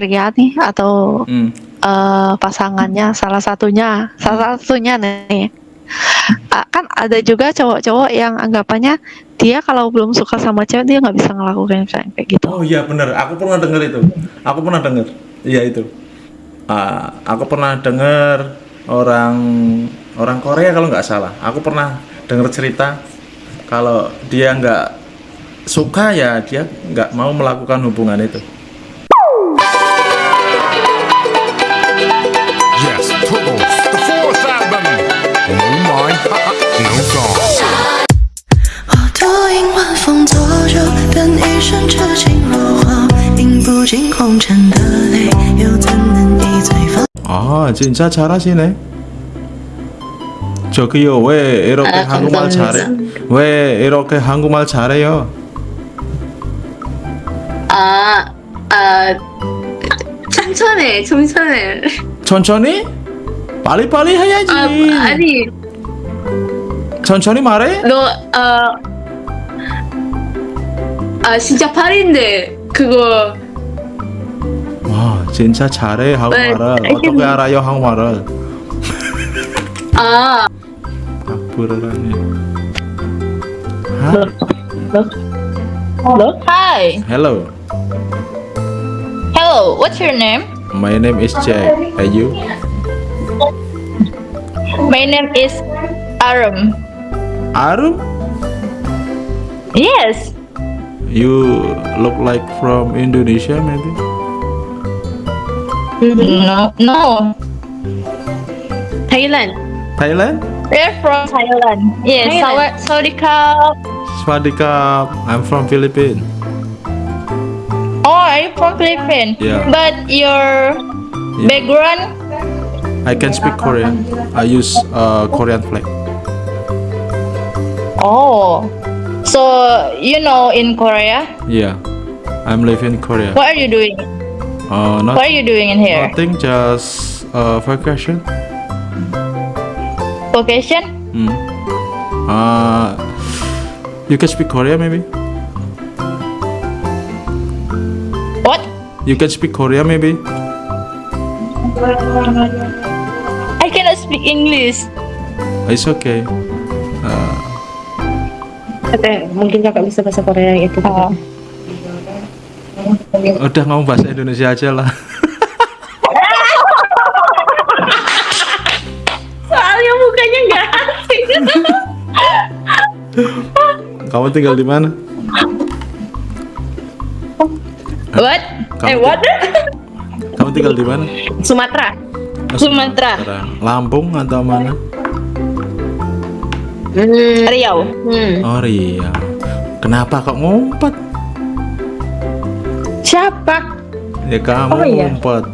pria nih atau Hmm. eh, pasangannya salah satunya salah satunya nih Ah, kan ada juga cowok-cowok yang anggapannya dia kalau belum suka sama cewek dia nggak bisa ngelakuin kayak kayak gitu Oh iya bener, aku pernah denger itu. Aku pernah denger. Iya itu. Ah, aku pernah denger orang orang Korea kalau nggak salah. Aku pernah denger cerita kalau dia nggak suka ya dia nggak mau melakukan hubungan itu. 风作酒，等一生痴情若火，饮不尽红尘的泪，又怎能一醉方？ 아 진짜 잘하시네. 저기요 왜 이렇게 아, 한국말 감사합니다. 잘해? 왜 이렇게 한국말 잘해요? 아, 아, 천천히, 천천히. 천천히? 빨리빨리 해야지. 아, 아니, 천천히 말해? 너, 아, 아, 진짜 파리인데, 그거, 와 진짜 잘해 한국말을 네, 어떻게. 알아요 한국말을? 아, 악플을 하네. 하? Hi. Hello, Hello. What's your name? my name is Jack. And you? My name is Arum. Arum? Yes. You look like from Indonesia maybe? No. No. Thailand. Thailand? We're from Thailand. Yes. Thailand. Sawa- Sawadika. Swadikap. I'm from Philippines. Oh, are you from Philippines? Yeah. But your background. I can speak Korean. I use uh, Korean flag. Oh. So you know in Korea. Yeah, I'm living in Korea. What are you doing? Uh, not What are you doing in here? nothing, just uh, vacation. Vacation? Hmm. Uh, you can speak Korean maybe. What? You can speak Korean maybe. I cannot speak English. It's okay. Uh, Katanya, mungkin kakak bisa bahasa Korea itu. Oh. udah ngomong bahasa Indonesia aja lah. Soalnya mukanya nggak asing. Kamu tinggal di mana? What? Kamu eh, what? Kamu tinggal di mana? Sumatera. Oh, Sumatera. Lampung atau mana? Riau. Hmm. Oh Riau. Kenapa kok ngumpet? Siapa? Ya kamu Oh, iya. ngumpet.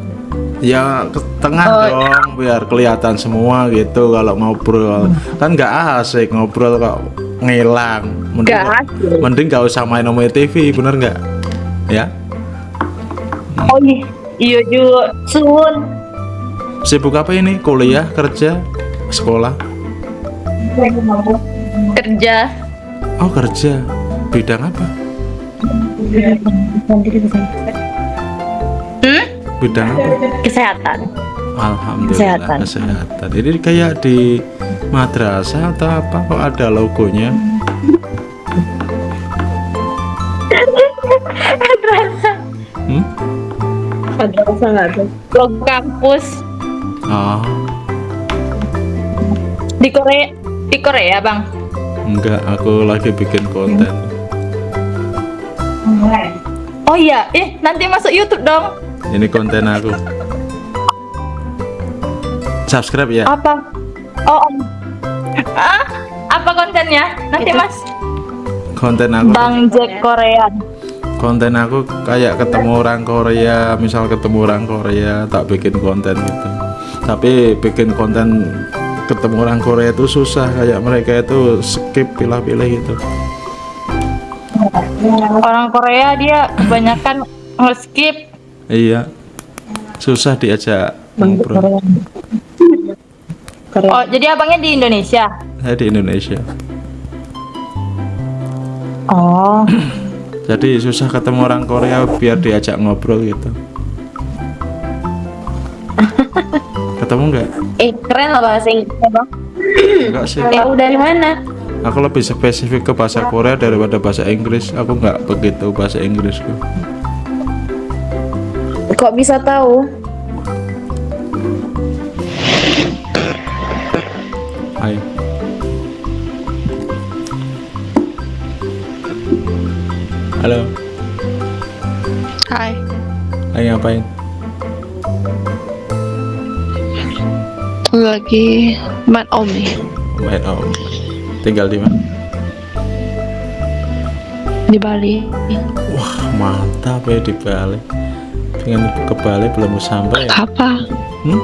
Ya ke tengah dong biar kelihatan semua gitu kalau ngobrol. Kan nggak asik ngobrol kok ngilang. Mending, Nggak asik. mending gak usah main nomor TV, bener nggak? Ya. Oh iya. Iya juga. Sun. Sibuk apa ini? Kuliah, kerja, sekolah? Kerja. Oh kerja. Bidang apa? Hmm? Bidang apa? Kesehatan. Alhamdulillah Kesehatan. kesehatan. Ini kayak di madrasah atau apa kok ada logonya? Hmm? Madrasah nggak tuh? Logo kampus Oh, di Korea. Di Korea, Bang. enggak, aku lagi bikin konten. Oh iya, eh nanti masuk YouTube dong. Ini konten aku. Subscribe ya. Apa? Oh, om. Ah, apa kontennya? Nanti Mas. Konten aku. Bang Jack Korean. Konten aku kayak ketemu orang Korea, misal ketemu orang Korea, tak bikin konten gitu. Tapi bikin konten ketemu orang Korea itu susah, kayak mereka itu skip pilih-pilih gitu. Orang Korea dia kebanyakan nge-skip. Iya. Susah diajak ngobrol. Oh, jadi abangnya di Indonesia. Saya di Indonesia. Oh. Jadi susah ketemu orang Korea biar diajak ngobrol gitu. Ketemu nggak? Eh, keren loh bahasa Inggrisnya, Bang. Enggak sih. Tahu dari mana? Aku lebih spesifik ke bahasa Korea daripada bahasa Inggris. Aku nggak begitu bahasa Inggrisku. Kok bisa tahu? Hai. Halo. Hai. Hai ngapain? Lagi main om nih Main om. Tinggal di mana? di Bali. Wah mantap ya di Bali. Pengen ke Bali belum sampai ya? Apa? Hmm?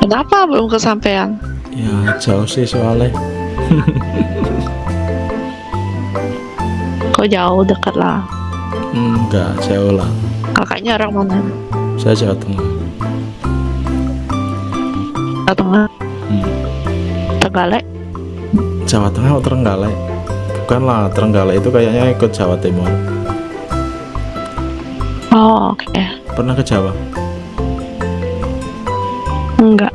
Kenapa belum kesampaian? Ya jauh sih soalnya. Kok jauh dekat lah. Enggak jauh lah. Kakaknya orang mana? Saya Jawa Tengah. Jawa Tengah. Hmm. Tegalek. Jawa Tengah atau Trenggalek? Bukan lah, Trenggalek itu kayaknya ikut Jawa Timur. Oh oke. Pernah ke Jawa? Enggak.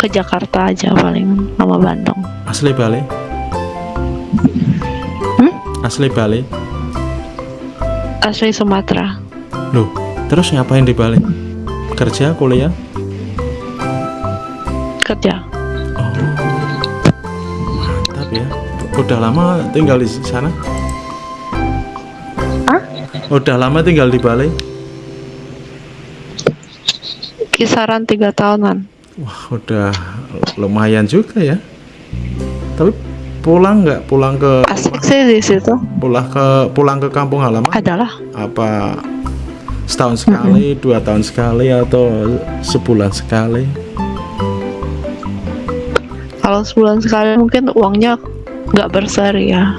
Ke Jakarta aja paling sama Bandung. Asli Bali? Hmm? Asli Bali? Asli Sumatera. Loh, terus ngapain di Bali? Kerja, kuliah? Kerja. Oh, mantap ya. Udah lama tinggal di sana? Hah? Udah lama tinggal di Bali? Kisaran tiga tahunan. Wah, udah lumayan juga ya. Tapi pulang nggak? Pulang ke Asik sih di situ. pulang ke pulang ke kampung halaman? Adalah Apa setahun sekali, dua tahun sekali, atau sebulan sekali? Kalau sebulan sekali mungkin uangnya nggak berseri ya.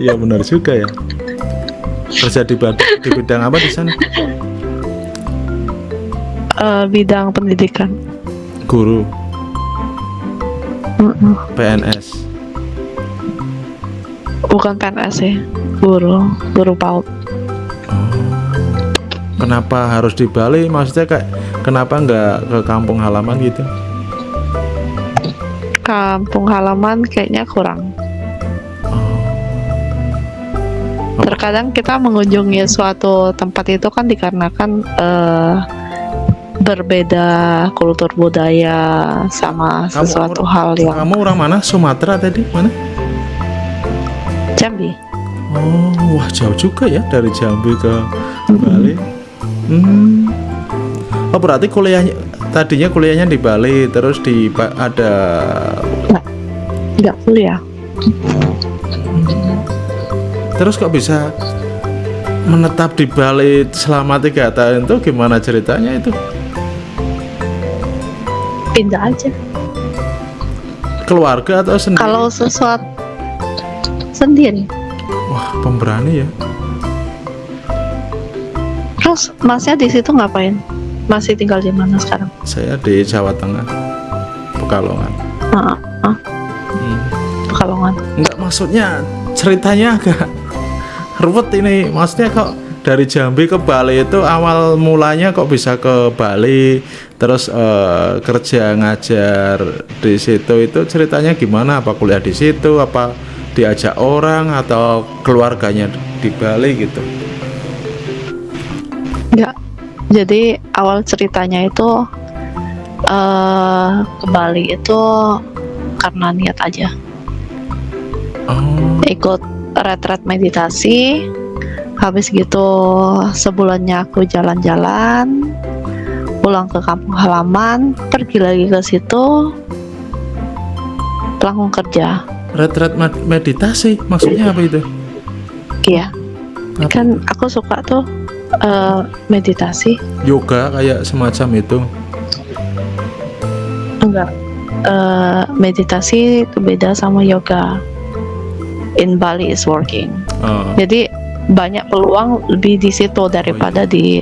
Iya benar juga ya. Kerja di, di bidang apa di sana? Eh, bidang pendidikan. Guru, Mm-mm. PNS. Bukan PNS sih, guru, guru PAUD. Kenapa harus di Bali? Maksudnya kayak kenapa nggak ke kampung halaman gitu? Kampung halaman kayaknya kurang. Oh. Terkadang kita mengunjungi suatu tempat itu kan dikarenakan eh, berbeda kultur budaya sama Kamu- sesuatu hal yang Kamu orang mana? Sumatera tadi? Mana? Jambi. Oh, wah jauh juga ya dari Jambi ke Bali. Hmm. Oh berarti kuliahnya tadinya kuliahnya di Bali, terus di ada Nggak kuliah. terus kok bisa menetap di Bali selama tiga tahun itu gimana ceritanya itu? Pindah aja. Keluarga atau sendiri? Kalau sesuatu sendiri. Wah pemberani ya. Terus masnya di situ ngapain? Masih tinggal di mana sekarang? Saya di Jawa Tengah, Pekalongan. Ah, ah, Hmm. Pekalongan. Enggak maksudnya ceritanya agak ruwet ini. Maksudnya kok dari Jambi ke Bali itu awal mulanya kok bisa ke Bali terus eh, kerja ngajar di situ itu ceritanya gimana? Apa kuliah di situ? Apa diajak orang atau keluarganya di Bali gitu? Enggak. Jadi awal ceritanya itu eh ke Bali itu karena niat aja. Oh, Ikut retret meditasi. Habis gitu sebulannya aku jalan-jalan, pulang ke kampung halaman, pergi lagi ke situ, langsung kerja. retret med- meditasi maksudnya apa itu? Iya, Apa? kan aku suka tuh eh, meditasi. Yoga kayak semacam itu. Enggak. Eh, meditasi itu beda sama yoga. In Bali is working. Oh. Jadi banyak peluang lebih di situ daripada di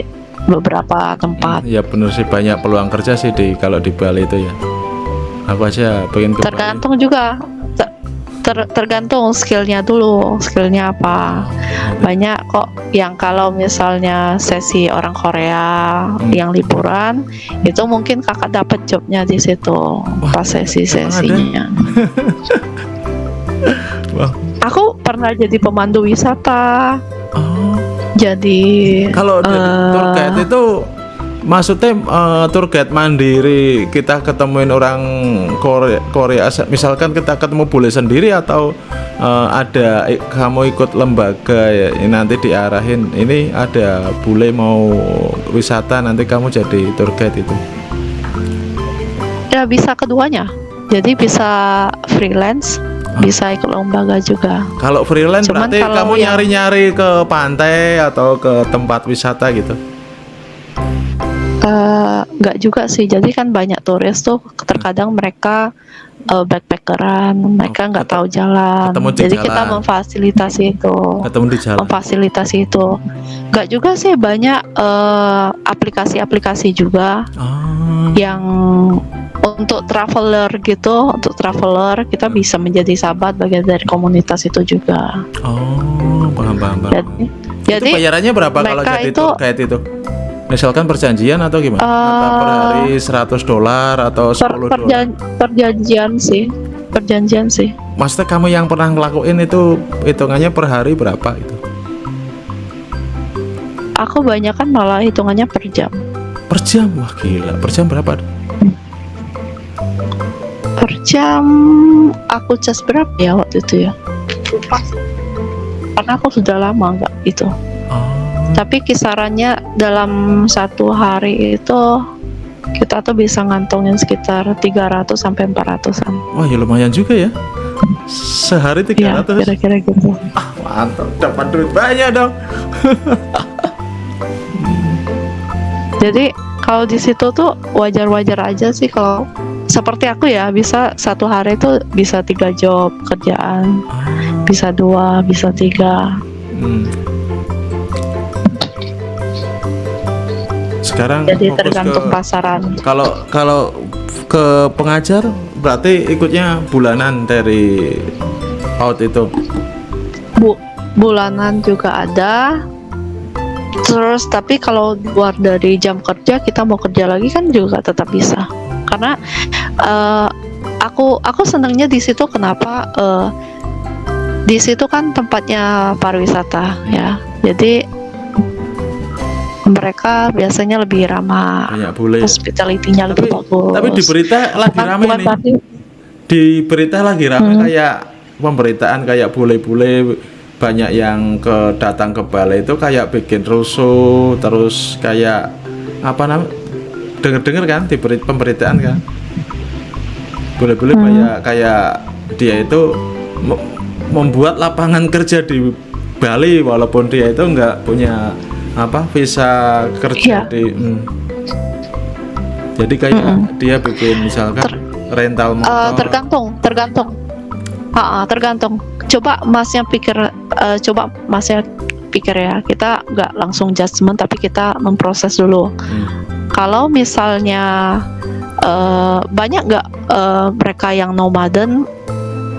beberapa tempat. Ya bener sih banyak peluang kerja sih di kalau di Bali itu ya. Aku aja pengen ke Bali. Tergantung juga. Ter- ter- tergantung skillnya dulu, skillnya apa. Banyak kok yang kalau misalnya sesi orang Korea Hmm. yang liburan itu mungkin kakak dapat jobnya di situ pas sesi sesinya. Wah. Aku pernah jadi pemandu wisata, Oh. jadi Kalau eh, tour guide itu maksudnya eh, tour guide mandiri kita ketemuin orang Korea, Korea misalkan kita ketemu boleh sendiri atau eh, ada kamu ikut lembaga ya nanti diarahin ini ada bule mau wisata nanti kamu jadi tour guide itu ya bisa keduanya. Jadi bisa freelance, bisa ikut lembaga juga. kalau freelance Cuman berarti kalau kamu yang- nyari-nyari ke pantai atau ke tempat wisata gitu Eh, nggak juga sih. Jadi kan banyak turis tuh terkadang mereka eh, backpackeran, mereka nggak tahu jalan. Jadi kita jalan. memfasilitasi itu, ketemu di jalan memfasilitasi itu. Nggak juga sih banyak eh, aplikasi-aplikasi juga oh, yang untuk traveler gitu, untuk traveler kita bisa menjadi sahabat bagian dari komunitas itu juga. oh paham paham paham Jadi, itu jadi bayarannya berapa kalau jadi itu- guide itu? Misalkan perjanjian atau gimana? Apa per Eh, hari 100 dolar atau 10 per, dolar? perjan- perjanjian sih, perjanjian sih. Maksudnya kamu yang pernah ngelakuin itu hitungannya per hari berapa itu? Aku banyak kan malah hitungannya per jam. Per jam? Wah gila, per jam berapa? Per jam aku cas berapa ya waktu itu ya? Lupa. Karena aku sudah lama nggak itu. Oh, Tapi kisarannya dalam satu hari itu kita tuh bisa ngantongin sekitar 300 sampai 400-an. wah ya lumayan juga ya. Sehari Iya, 300. kira-kira gitu. Mantap, dapat duit banyak dong. Jadi kalau di situ tuh wajar-wajar aja sih kalau seperti aku ya bisa satu hari itu bisa tiga job kerjaan, bisa dua, bisa tiga. Hmm. Sekarang Jadi tergantung ke- pasaran. Kalau kalau ke pengajar berarti ikutnya bulanan dari out itu. Bu, bulanan juga ada. Terus tapi kalau luar dari jam kerja kita mau kerja lagi kan juga tetap bisa. Karena eh, aku aku senangnya di situ kenapa eh, di situ kan tempatnya pariwisata ya. Jadi mereka biasanya lebih ramah. Banyak bule. ya. Hospitality-nya lebih Tapi, bagus. tapi di berita lagi Bukan- bukan nih. berarti- Di berita lagi rame Hmm. kayak pemberitaan kayak bule-bule banyak yang ke datang ke balai itu kayak bikin rusuh terus kayak apa namanya denger-denger kan di beri- pemberitaan kan bule-bule Hmm. kayak kayak dia itu me- membuat lapangan kerja di Bali walaupun dia itu nggak punya apa visa kerja Iya. di hmm. jadi kayak dia bikin misalkan Ter- rental motor Eh, tergantung, tergantung. Ha, tergantung. Coba masnya pikir, eh, coba masnya pikir ya. Kita nggak langsung judgement, tapi kita memproses dulu. Hmm. Kalau misalnya eh, banyak nggak eh, mereka yang nomaden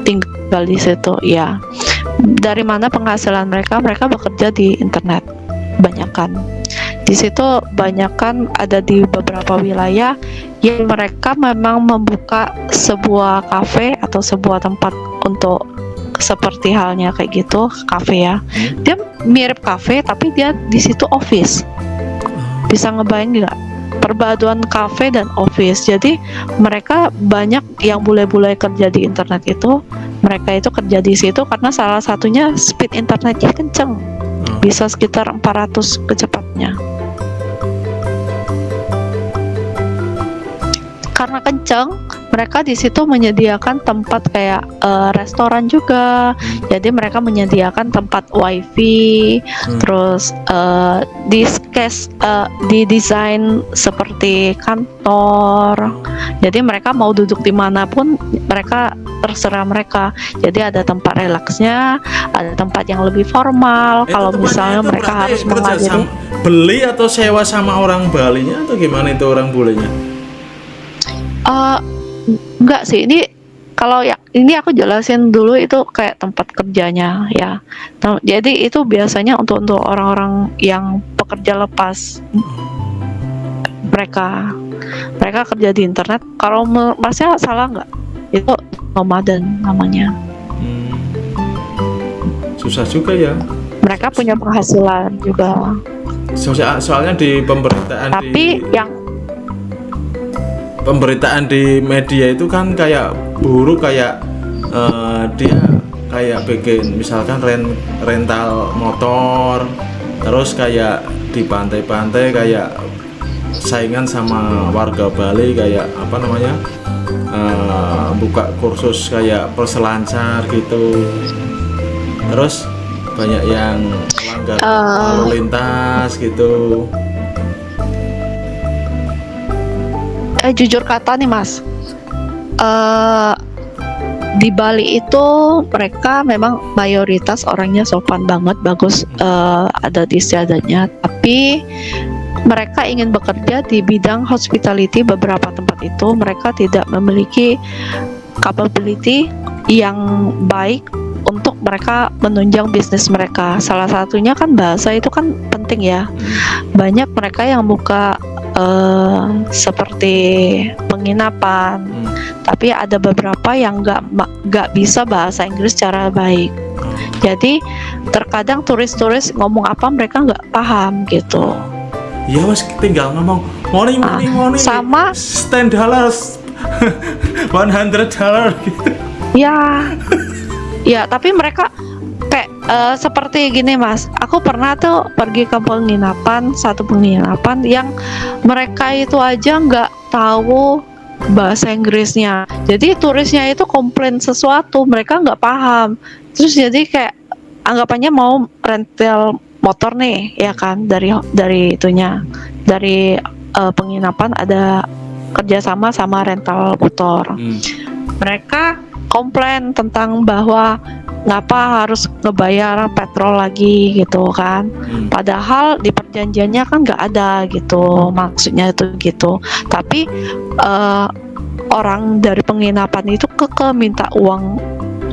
tinggal di situ, ya. Dari mana penghasilan mereka? Mereka bekerja di internet, banyak kan. Di situ banyak kan ada di beberapa wilayah yang mereka memang membuka sebuah kafe atau sebuah tempat untuk seperti halnya kayak gitu kafe ya Hmm. dia mirip kafe tapi dia di situ office bisa ngebayang nggak perpaduan kafe dan office jadi mereka banyak yang bule-bule kerja di internet itu mereka itu kerja di situ karena salah satunya speed internetnya kenceng. Bisa sekitar 400 kecepatnya. Karena kenceng mereka di situ menyediakan tempat kayak eh, restoran juga. Jadi mereka menyediakan tempat wifi Hmm. terus eh, di skes eh, di desain seperti kantor. Jadi mereka mau duduk di mana pun mereka terserah mereka. Jadi ada tempat relaksnya ada tempat yang lebih formal. Itu kalau misalnya mereka harus menghadiri sama- beli atau sewa sama orang Balinya atau gimana itu orang bulenya? Eh, enggak sih ini kalau ya ini aku jelasin dulu itu kayak tempat kerjanya ya. Jadi itu biasanya untuk untuk orang-orang yang pekerja lepas mereka mereka kerja di internet. Kalau masnya salah nggak? Itu nomaden namanya. Hmm. Susah juga ya. Mereka punya penghasilan juga. Soal- soalnya di pemberitaan Tapi di yang pemberitaan di media itu kan kayak buruh kayak eh, dia kayak bikin misalkan ren- rental motor terus kayak di pantai-pantai kayak saingan sama warga Bali kayak apa namanya eh, buka kursus kayak perselancar gitu terus banyak yang melanggar Eh. lalu lintas gitu eh jujur kata nih mas. Eh di Bali itu mereka memang mayoritas orangnya sopan banget bagus eh, ada istiadatnya tapi mereka ingin bekerja di bidang hospitality beberapa tempat itu. Mereka tidak memiliki capability yang baik untuk mereka menunjang bisnis mereka. Salah satunya kan bahasa itu kan penting ya. Banyak mereka yang buka eh, seperti penginapan. Hmm. tapi ada beberapa yang nggak nggak bisa bahasa Inggris secara baik. Jadi terkadang turis-turis ngomong apa mereka nggak paham gitu. Iya mas tinggal ngomong money money Ah, money sama- ten dollars one hundred dollar gitu. Ya. Ya tapi mereka eh, seperti gini mas. Aku pernah tuh pergi ke penginapan satu penginapan yang mereka itu aja nggak tahu bahasa Inggrisnya. Jadi turisnya itu komplain sesuatu mereka nggak paham. Terus jadi kayak anggapannya mau rental motor nih ya kan dari dari itunya. Dari eh, penginapan ada kerjasama sama rental motor. Hmm. mereka komplain tentang bahwa ngapa harus ngebayar petrol lagi gitu kan? Hmm. padahal di perjanjiannya kan nggak ada gitu maksudnya itu gitu. Tapi eh, orang dari penginapan itu keke minta uang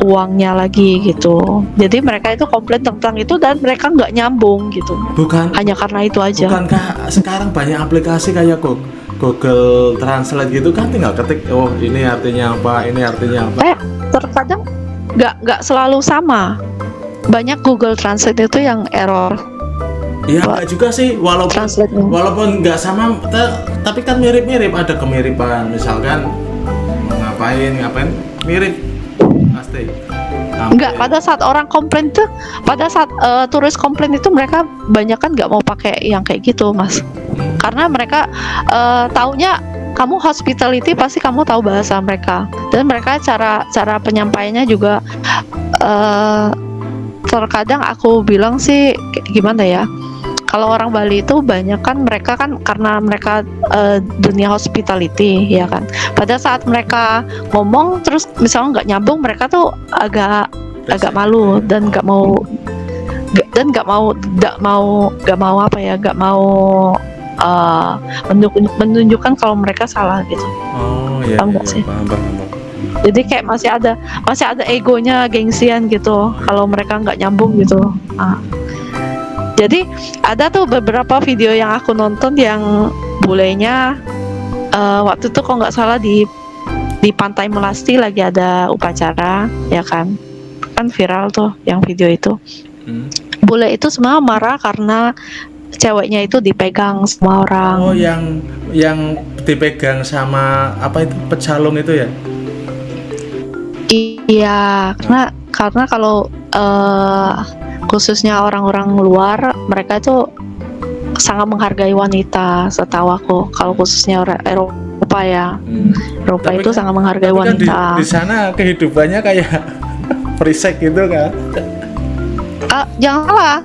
uangnya lagi gitu. Jadi mereka itu komplain tentang itu dan mereka nggak nyambung gitu. Bukan. Hanya karena itu aja. Bukankah sekarang banyak aplikasi kayak Go- Google Translate gitu kan tinggal ketik oh ini artinya apa ini artinya apa? Eh terkadang nggak nggak selalu sama. Banyak Google Translate itu yang error. Ya enggak juga sih walaupun translate walaupun nggak sama ta- tapi kan mirip-mirip. Ada kemiripan misalkan ngapain ngapain mirip. Pasti. Enggak, pada saat orang komplain tuh, pada saat eh, turis komplain itu mereka banyak kan nggak mau pakai yang kayak gitu, mas. Karena mereka eh, taunya kamu hospitality pasti kamu tahu bahasa mereka. Dan mereka cara cara penyampaiannya juga eh terkadang aku bilang sih gimana ya kalau orang Bali itu banyak kan mereka kan karena mereka eh, dunia hospitality ya kan. Pada saat mereka ngomong terus misalnya nggak nyambung mereka tuh agak agak malu dan nggak mau dan nggak mau nggak mau nggak mau apa ya nggak mau menunjuk- menunjukkan kalau mereka salah gitu oh iya, Paham iya, sih? paham, paham, paham. jadi kayak masih ada masih ada egonya gengsian gitu kalau mereka nggak nyambung gitu Ah. jadi ada tuh beberapa video yang aku nonton yang bulenya eh, waktu itu kok nggak salah di di pantai Melasti lagi ada upacara ya kan kan viral tuh yang video itu Hmm. bule itu semua marah karena ceweknya itu dipegang semua orang Oh yang yang dipegang sama apa itu pecalung itu ya? Iya, karena karena kalau eh, khususnya orang-orang luar, mereka itu sangat menghargai wanita, setahu aku. Kalau khususnya orang Eropa ya, Hmm. Eropa Tapi itu kan- sangat menghargai Tapi kan di, wanita. di sana kehidupannya kayak perisek gitu kan? Ah, jangan salah,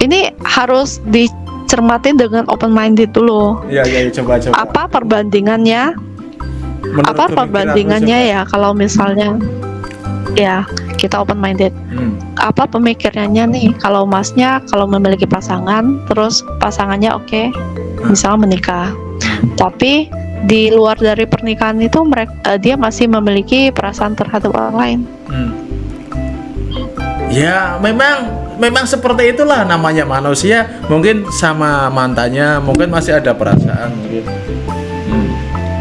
ini harus dicermatin dengan open minded dulu. Iya iya coba coba. Apa perbandingannya? Menurut apa perbandingannya ya kalau misalnya ya kita open minded. Hmm. apa pemikirannya nih kalau masnya kalau memiliki pasangan terus pasangannya oke misalnya menikah tapi di luar dari pernikahan itu mereka dia masih memiliki perasaan terhadap orang lain. Hmm. Ya, memang memang seperti itulah namanya manusia. Mungkin sama mantannya, mungkin masih ada perasaan mungkin. Hmm.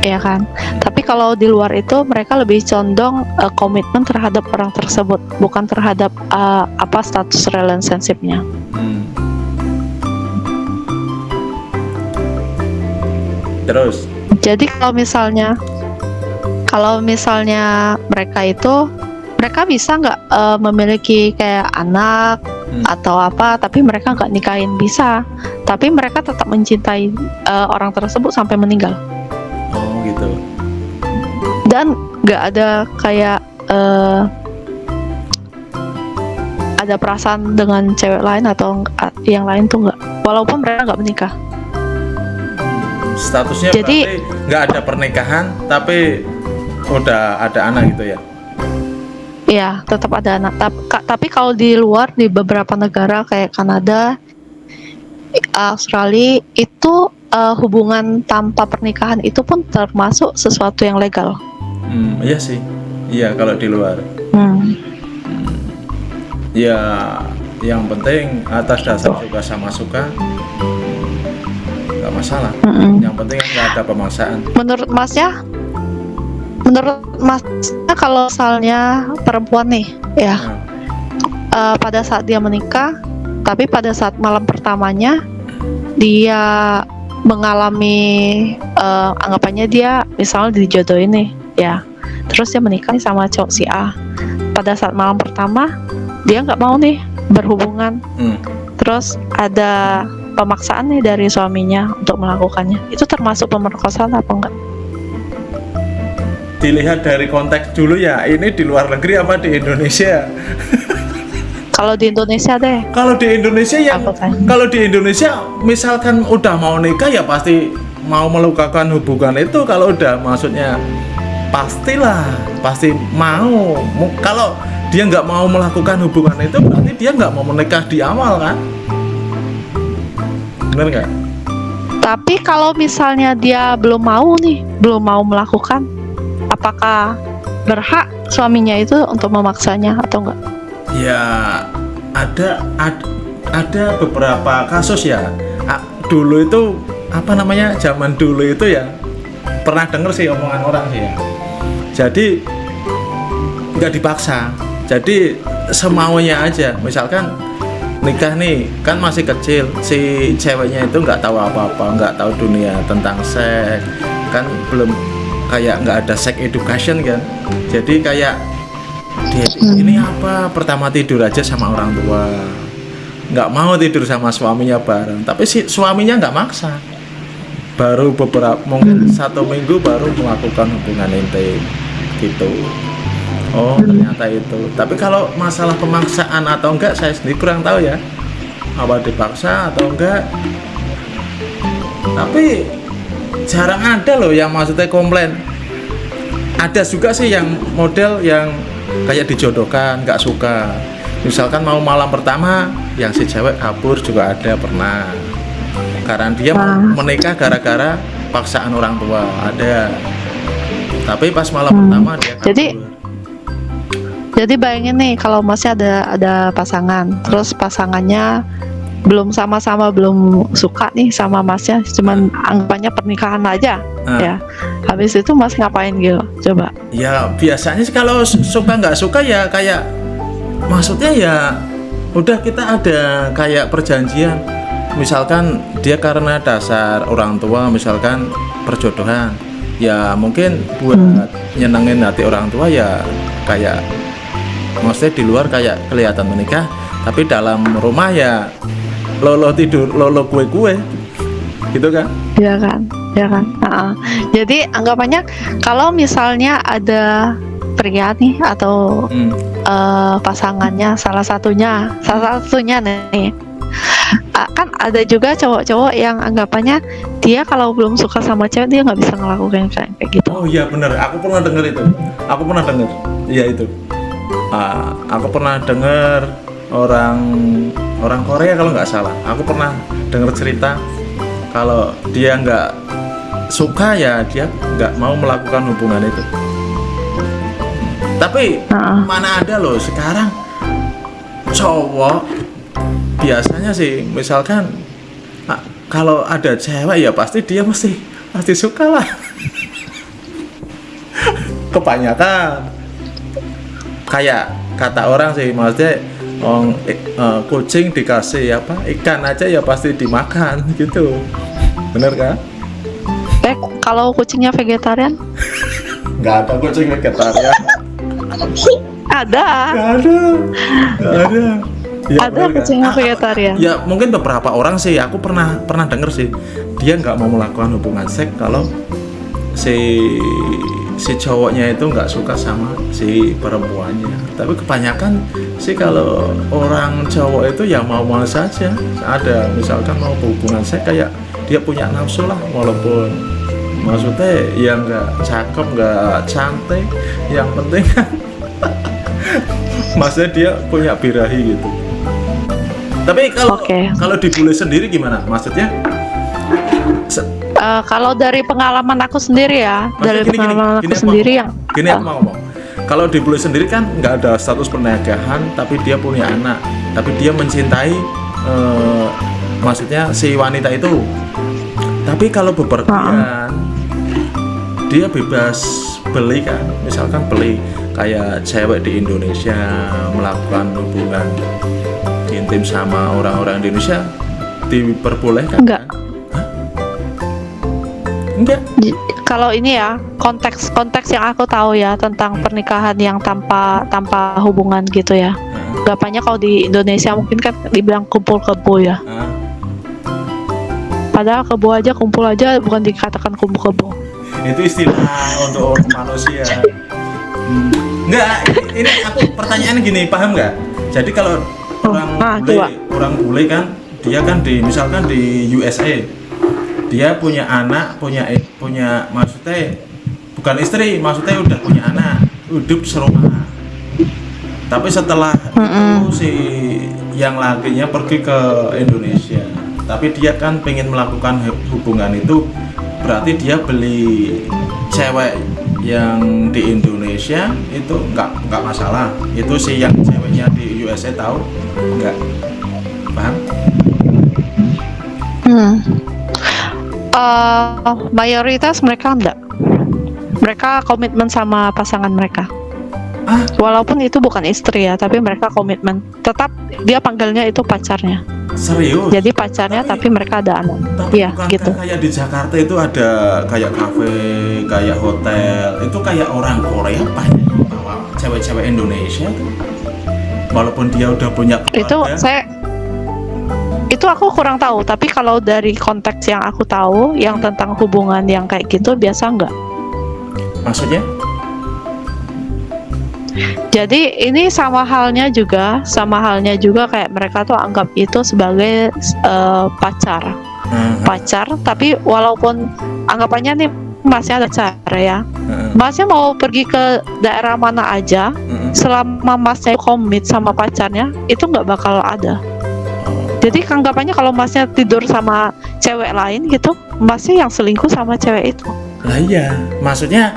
ya kan. Tapi kalau di luar itu mereka lebih condong eh, komitmen terhadap orang tersebut, bukan terhadap eh, apa status relationship-nya. Hmm. Terus, Jadi kalau misalnya kalau misalnya mereka itu mereka bisa nggak eh, memiliki kayak anak Hmm. atau apa, tapi mereka nggak nikahin bisa. Tapi mereka tetap mencintai eh, orang tersebut sampai meninggal oh gitu. dan nggak ada kayak eh, ada perasaan dengan cewek lain atau yang lain tuh nggak. Walaupun mereka nggak menikah. Statusnya Jadi- berarti nggak ada pernikahan, tapi udah ada anak gitu ya. Iya, tetap ada anak. Tapi kalau di luar di beberapa negara kayak Kanada, Australia itu eh, hubungan tanpa pernikahan itu pun termasuk sesuatu yang legal. Hmm, iya sih. Iya kalau di luar. Hmm. Ya, yang penting atas dasar suka sama suka, nggak masalah. Mm-mm. Yang penting kan nggak ada pemaksaan. Menurut Masnya, menurut Masnya kalau misalnya perempuan nih, ya eh, pada saat dia menikah, tapi pada saat malam pertamanya dia mengalami eh, anggapannya dia misalnya dijodohin nih, ya, terus dia menikah nih sama cowok si A. Pada saat malam pertama dia nggak mau nih berhubungan, hmm. terus ada pemaksaan nih dari suaminya untuk melakukannya. Itu termasuk pemerkosaan apa enggak? Dilihat dari konteks dulu ya, ini di luar negeri apa di Indonesia? Kalau di Indonesia deh, Kalau di Indonesia kan? kalau di Indonesia misalkan udah mau nikah ya pasti mau melakukan hubungan itu. Kalau udah maksudnya pastilah pasti mau. Kalau dia nggak mau melakukan hubungan itu berarti dia nggak mau menikah di awal kan? Bener nggak? Tapi kalau misalnya dia belum mau nih, belum mau melakukan, apakah berhak suaminya itu untuk memaksanya atau enggak? ya ada ad- ada beberapa kasus ya. Dulu itu apa namanya zaman dulu itu ya pernah denger sih omongan orang sih ya. Jadi nggak dipaksa. Jadi semaunya aja. Misalkan nikah nih kan masih kecil si ceweknya itu nggak tahu apa-apa nggak tahu dunia tentang seks kan belum kayak nggak ada sex education kan? Jadi kayak dia ini apa? Pertama tidur aja sama orang tua. Nggak mau tidur sama suaminya bareng. Tapi si suaminya nggak maksa. Baru beberapa mungkin satu minggu baru melakukan hubungan intim gitu. Oh ternyata itu. Tapi kalau masalah pemaksaan atau enggak saya sendiri kurang tahu ya. Apa dipaksa atau enggak. Tapi jarang ada loh yang maksudnya komplain. Ada juga sih yang model yang kayak dijodohkan nggak suka. Misalkan mau malam pertama yang si cewek kabur juga ada pernah. Karena dia menikah gara-gara paksaan orang tua ada. Tapi pas malam pertama dia kabur. Jadi- Jadi bayangin nih kalau masih ada ada pasangan, terus pasangannya belum sama-sama belum suka nih sama masnya, cuman anggapannya pernikahan aja, Ah. ya. Habis itu mas ngapain gitu? Coba. ya biasanya sih kalau su- suka nggak suka ya kayak maksudnya ya udah kita ada kayak perjanjian misalkan dia karena dasar orang tua misalkan perjodohan ya mungkin buat nyenengin hati orang tua ya kayak maksudnya di luar kayak kelihatan menikah tapi dalam rumah ya lolo tidur lolo kue kue gitu kan Ya kan, ya kan. Nah, jadi anggapannya kalau misalnya ada pria nih atau Hmm. eh, pasangannya salah satunya, salah satunya nih. Ah, kan ada juga cowok-cowok yang anggapannya dia kalau belum suka sama cewek dia nggak bisa ngelakuin kayak kayak gitu. Oh iya bener, aku pernah denger itu. Aku pernah denger. Iya itu. Ah, aku pernah denger orang orang Korea kalau nggak salah. Aku pernah denger cerita kalau dia nggak suka ya dia nggak mau melakukan hubungan itu tapi Heeh. mana ada loh sekarang cowok biasanya sih misalkan ah, kalau ada cewek ya pasti dia mesti pasti suka lah kebanyakan kayak kata orang sih maksudnya ong, eh, kucing dikasih apa? Ikan aja ya pasti dimakan gitu. Bener kan? Eh, kalau kucingnya vegetarian? nggak ada kucing vegetarian. Ada. nggak ada. Nggak ada. Ya, Ada bener kan? kucingnya vegetarian. ya mungkin beberapa orang sih. Aku pernah pernah denger sih. Dia nggak mau melakukan hubungan seks kalau si si cowoknya itu nggak suka sama si perempuannya. Tapi kebanyakan sih kalau orang cowok itu ya mau mau saja. Ada misalkan mau hubungan seks kayak dia punya nafsu lah walaupun maksudnya ya nggak cakep nggak cantik. Yang penting kan maksudnya dia punya birahi gitu. Tapi kalau Oke. kalau dibully sendiri gimana? Maksudnya Eh, kalau dari pengalaman aku sendiri ya, Maksudnya dari gini, gini, pengalaman gini aku aku sendiri yang gini aku mau ngomong. Kalau dibully sendiri kan nggak ada status pernikahan tapi dia punya anak. Tapi dia mencintai eh, maksudnya si wanita itu. Tapi kalau bepergian dia bebas beli kan. Misalkan beli kayak cewek di Indonesia melakukan hubungan intim sama orang-orang Indonesia diperbolehkan Enggak. kan? Enggak kalau ini ya konteks konteks yang aku tahu ya tentang pernikahan yang tanpa tanpa hubungan gitu ya. Gampangnya kalau di Indonesia mungkin kan dibilang kumpul kebo ya. Hah? Padahal kebo aja kumpul aja bukan dikatakan kumpul kebo. itu istilah untuk manusia Hmm. Enggak, ini, aku pertanyaan gini, paham nggak? Jadi kalau Oh, orang ah, bule, coba. orang bule kan, dia kan di misalkan di USA, dia punya anak, punya i- punya maksudnya bukan istri, maksudnya udah punya anak, hidup serumah. Tapi setelah itu si yang lakinya pergi ke Indonesia, tapi dia kan pengen melakukan hu- hubungan itu, berarti dia beli cewek yang di Indonesia itu nggak nggak masalah. Itu si yang ceweknya di USA tahu nggak paham? Hmm. Eh, mayoritas mereka enggak. Mereka komitmen sama pasangan mereka. Ah. Walaupun itu bukan istri ya, tapi mereka komitmen. Tetap dia panggilnya itu pacarnya. Serius? Jadi pacarnya tapi mereka ada anak. Tapi Iya, gitu. kayak di Jakarta itu ada kayak kafe, kayak hotel, itu kayak orang Korea banyak bawa cewek-cewek Indonesia. Walaupun dia udah punya Itu keluarga. saya itu aku kurang tahu, tapi kalau dari konteks yang aku tahu yang tentang hubungan yang kayak gitu biasa enggak. maksudnya Jadi ini sama halnya juga, sama halnya juga kayak mereka tuh anggap itu sebagai eh, pacar. Nah, pacar tapi walaupun anggapannya nih masnya ada pacar ya heeh, masnya mau pergi ke daerah mana aja heeh. selama masnya komit sama pacarnya itu nggak bakal ada jadi anggapannya kalau masnya tidur sama cewek lain gitu masnya yang selingkuh sama cewek itu Lah iya, maksudnya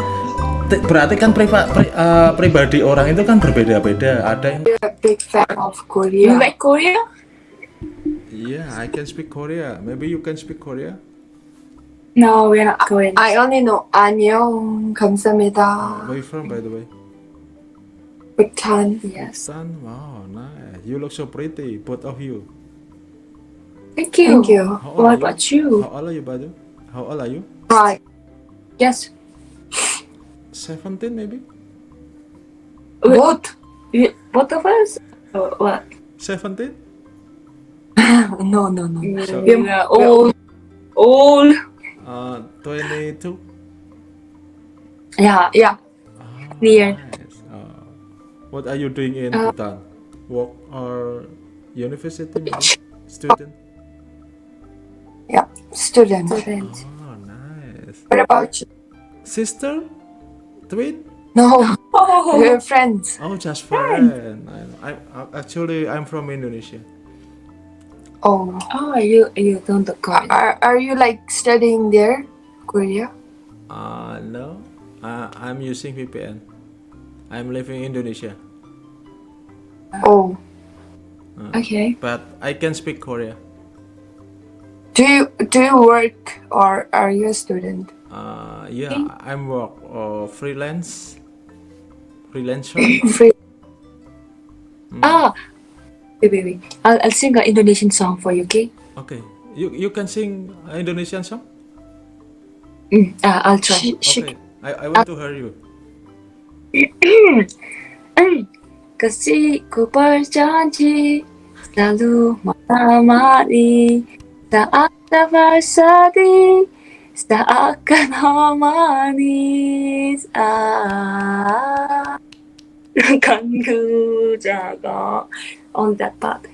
t- berarti kan priva, pri- eh, pribadi orang itu kan berbeda-beda. Ada yang big fan of You Korea. like Korea? Iya, I can speak Korea. Maybe you can speak Korea. No, we're not Korean. I only know 안녕, 감사합니다, Where you from, by the way? Bhutan. Yes. Son, wow, nice. You look so pretty, both of you. Thank you. Thank you. How What about you? How old are you, by the way? How old are you? Right. Yes. 17 maybe? What? You, both of us? Or what? 17? No, no, no. So- We are old. Old. Uh, 22? Yeah, yeah. Ah, Near. nice. Uh, what are you doing in Uh, Bhutan? Work or university maybe? Student? Student. Student. Oh, nice. What about you? Sister? Twin? No, Oh. we're friends. Oh, just friend. I, I, I actually I'm from Indonesia. Oh. Oh, you you don't Korean. Are, are you like studying there? Korea? Uh, no, uh, I'm using VPN. I'm living in Indonesia, Oh, Okay. but I can speak Korea. Do you do you work or are you a student? Uh, yeah, I'm work uh, freelance, freelancer. Free. Ah. Wait, wait, wait. I'll, I'll sing an Indonesian song for you, okay? okay, you you can sing Indonesian song. Mm, uh, I'll try. Okay, I, I want to hear you. Kasihku berjanji selalu menemani bersedih seakan ah kan ku on that part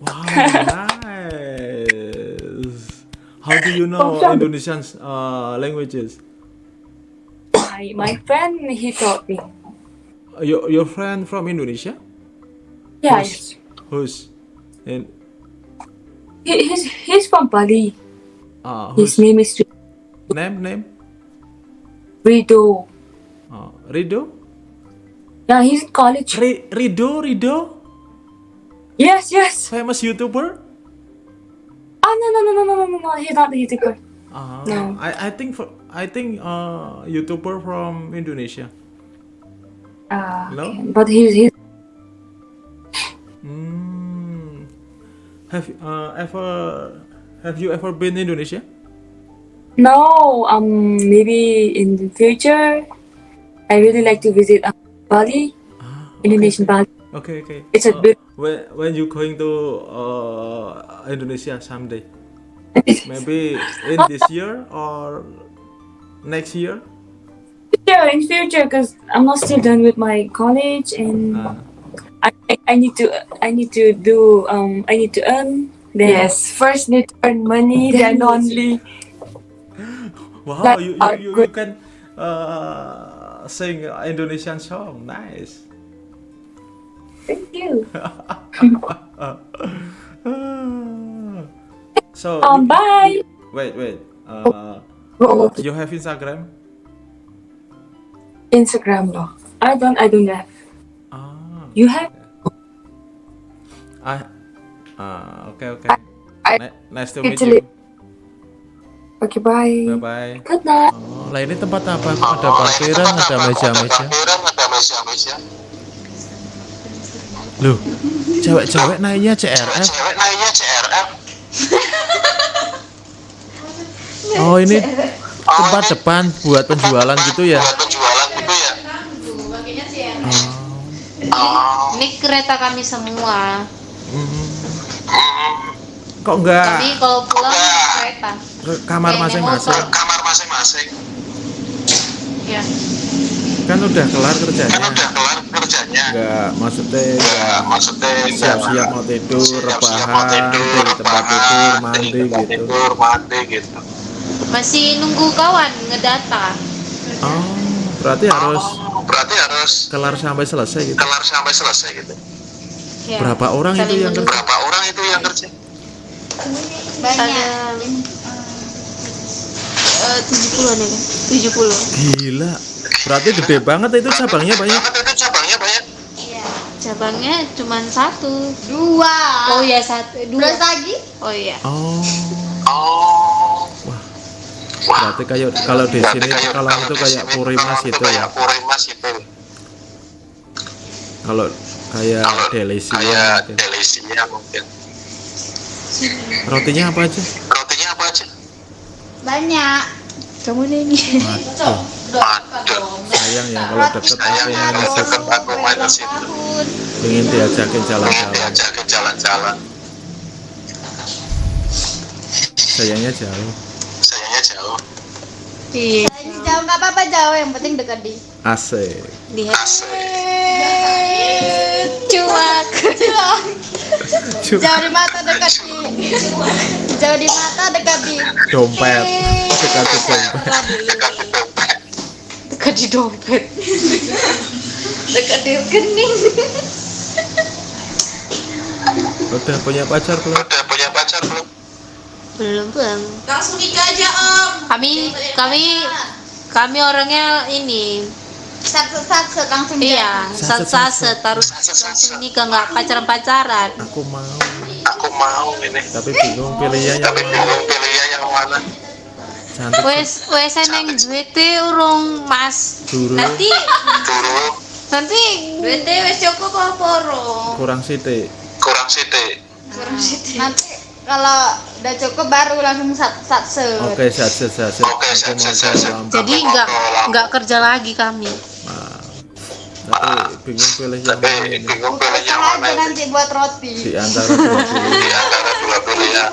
Wow, nice. How do you know Indonesian uh, languages? my, my friend he taught me Your your friend from Indonesia? yeah Who's, who's in he, he's, he's from Bali. Uh, His name is... Name, name? Rido. Uh, Rido? Yeah, he's in college. Rido, Rido? Yes, yes. Famous YouTuber? Oh, no, no, no, no, no, no, no, he's not a YouTuber. Uh, no. I, I think for, I think uh YouTuber from Indonesia. Uh, no? Okay. but he's he's Have you, uh, ever have you ever been Indonesia? No, um, maybe in the future, I really like to visit um, Bali, Ah, Indonesian Bali. Okay, okay. It's a Uh, bit- when when you going to uh, Indonesia someday? Maybe in this year or next year? Yeah, in future, because I'm not still done with my college, and Uh, I, I I need to I need to do um I need to earn. Then Yes, first need to earn money, then only. wow, Like, you, you, you, you can uh, sing Indonesian song. Nice. thank you. so Um, you- bye. wait, wait. Uh, Oh, you have Instagram? Instagram loh. I don't I don't have. Ah, You have? I. Ah, okay, okay. I- Ni- nice to meet you. Oke, bye. Bye bye. Good night. Oh, lah ini tempat apa? Ada parkiran, ada meja-meja. Loh, cewek-cewek naiknya CRF. Oh ini tempat depan buat penjualan gitu ya? Ini kereta kami semua. Hmm. Kok enggak Tapi kalau pulang kereta. ke kamar masing-masing? motor. Ya. Kan udah kelar kerjanya. Enggak, maksudnya enggak siap-siap mau tidur, rebahan di tempat tidur, mandi gitu. Masih nunggu kawan ngedata. Oh, berarti harus berarti harus kelar sampai selesai gitu? Kelar sampai selesai gitu. Ya. berapa orang Kali itu yang kerja? berapa orang itu yang kerja? Banyak. Eh, tujuh puluh an ya tujuh puluh. Gila. Berarti gede banget itu cabangnya ya? banyak itu cabangnya banyak ya? iya. Cabangnya cuma satu. Dua. Oh iya satu. Dua. Lagi? Oh iya. Oh. Oh. Berarti kayak kalau di sini kalau itu kayak Purimas gitu ya. Kalau kayak delisi mungkin. Rotinya apa aja? Banyak Kamu Waduh, sayang ya kalau deket aku main ke situ. tahun Pengen diajakin jalan-jalan. Sayangnya jauh. Iya Jauh nggak apa-apa jauh Yang penting dekat di Asik. Di Cuak Jauh di mata dekat di Jauh di mata dekat di Dompet. Dekat di dompet. Dekat di dompet Dekat di rekening Udah punya pacar belum? Belum bang. Langsung nikah aja om. Kami kami kami orangnya ini Sat sat sat langsung iya Saset, sat saset harus langsung nikah nggak pacaran pacaran. Aku mau, Aku mau ini. tapi bingung pilihnya yang Tapi mana. bingung pilihnya yang mana. Cantik Wes wes neng duit urung mas. Dulu. Nanti Dulu nanti duitnya wes cukup apa urung? kurang sithik. kurang sidik. Nanti kalau udah cukup baru langsung sat sat set. Oke, sat sat sat. sat. Oke, Aku sat, mau sat, sat, ke sat. lampu. Jadi nggak nggak kerja lagi kami. Tapi bingung pilih yang mana ini. bingung pilih yang mana aja nanti buat roti. Di antara dua pilihan. Di antara dua pilihan.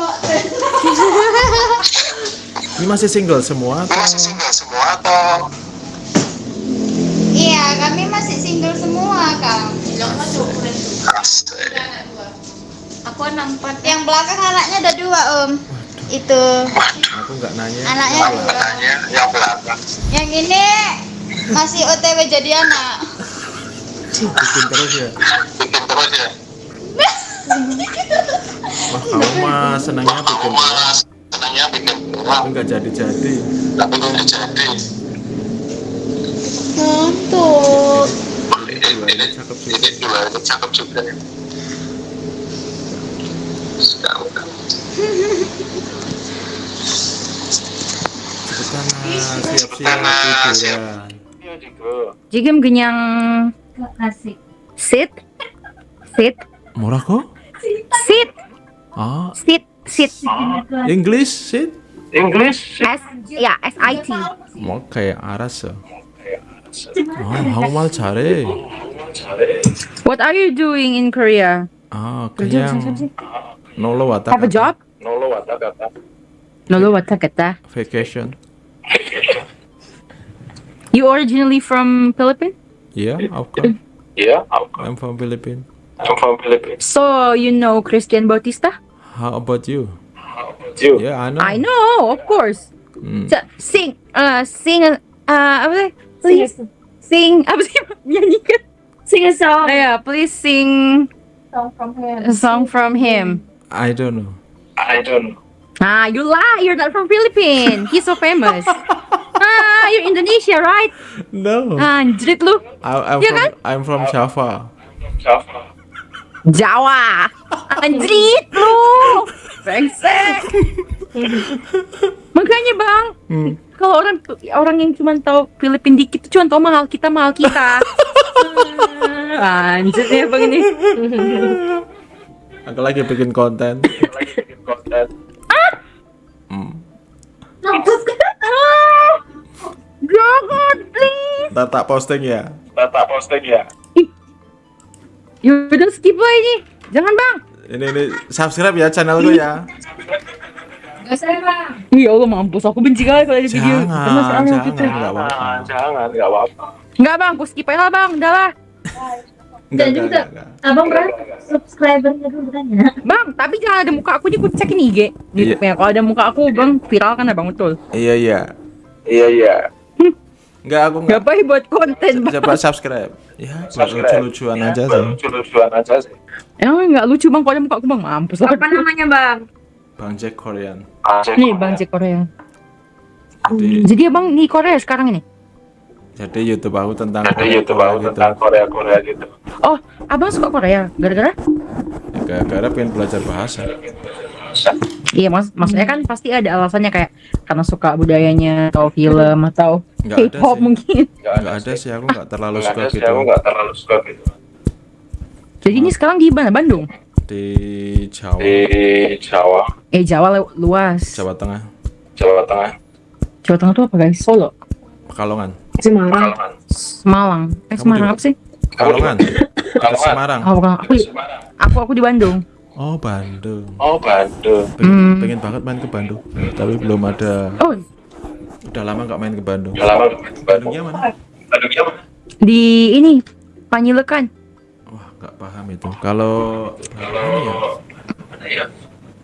Ini masih single semua atau masih single semua atau Iya, kami masih single semua, Kang. asik? Aku nampak Yang belakang anaknya ada dua, Om. Itu aku nggak nanya. anaknya dua. Tanya yang belakang. Yang ini masih OTW jadi anak. Bikin terus ya. Bikin terus ya. Wah, kamu mah senangnya bikin terus. Mas, senangnya bikin Tapi nggak jadi-jadi. tapi nggak jadi. Ngantuk. Ini dua ini cakep juga. Ini dua ini cakep juga suka buka Pertama siap-siap Jigim genyang. Sit. Sit. Murah kok? Sit. Ah. Sit. Sit. English sit. English. S ya S I T. 뭐 kayak aras ya. Ah, how mal cari? What are you doing in Korea? Ah, kayang. No lo va Have a job? No lo va No lo va Vacation. You originally from Philippines? Yeah, of course. Yeah, of. I'm from Philippines. I'm from Philippines. So you know Christian Bautista? How about you? How about you? Yeah, I know. I know, of course. Mm. So, sing, uh, sing, uh, please sing. sing. I sing a song. Yeah, please sing. Song from him. A song from him. I don't know. I don't know. Ah, you lie. You're not from Philippines. He's so famous. ah, you're Indonesia, right? No. Ah, Anjrit lu. I, I'm Iya from kan? I'm from Java. Java. Jawa. Anjrit lu. Brengsek. Makanya bang, kalau orang orang yang cuma tahu Filipin dikit tuh cuma tahu mahal kita mahal kita. Ah, Anjir ya bang ini. Aku lagi bikin konten. Lagi bikin konten. Hmm. Jangan please. Ntar tak posting ya. Data posting ya. Yaudah skip lah ini. Jangan bang. Ini ini subscribe ya channelku ya. Gak usah bang. Ya Allah mampus aku benci kali kalau ada video. Jangan, jangan, gitu. Jangan, jangan. Enggak bang, aku skip aja lah bang. Udah lah. Enggak, Dan enggak, juga enggak, enggak. abang berapa subscribernya dulu kan ya? Bang, tapi jangan ada muka aku nih, aku cekin IG. Di Iya. Kalau ada muka aku, bang, viral kan abang betul. Iya iya. Iya, iya. Enggak aku enggak. Ngapain buat konten bang? Coba subscribe. Ya, buat lucu-lucuan aja sih. Lucu-lucuan aja sih. Emang nggak lucu bang, kalau ada muka aku bang, mampus lah. Apa namanya bang? Bang Jack Korean. Nih bang Jack Korea. Jadi Jadi abang di Korea sekarang ini. Jadi YouTube aku tentang Jadi YouTube aku gitu. tentang Korea-Korea gitu. Oh, abang suka Korea? Gara-gara? Ya, Gara-gara pengen belajar bahasa. Iya mas, maksudnya kan pasti ada alasannya kayak karena suka budayanya atau film atau Nggak ada K-pop mungkin. Enggak ada sih, aku enggak terlalu Nggak suka ada sih, gitu. aku nggak terlalu suka gitu. Jadi ini sekarang di mana? Bandung? Di Jawa, Di Jawa, Eh Jawa lu- luas. Jawa Tengah, Jawa Tengah, Jawa Tengah tuh apa guys? Solo, Pekalongan. Semarang. Pekalongan. Semarang. Eh Kamu Semarang apa sih? Pekalongan. Pekalongan. Semarang. Oh bukan. Aku, Semarang. aku aku di Bandung. Oh, Bandung. Oh, Bandung. Pengen, Hmm. pengen banget main ke Bandung, tapi belum ada. Oh Udah lama nggak main ke Bandung. Udah lama nggak ke Bandung. Bandungnya mana? Bandungnya mana? di ini Panjilekan. Wah, nggak paham itu. Kalau kalau ini ya, Mana ya?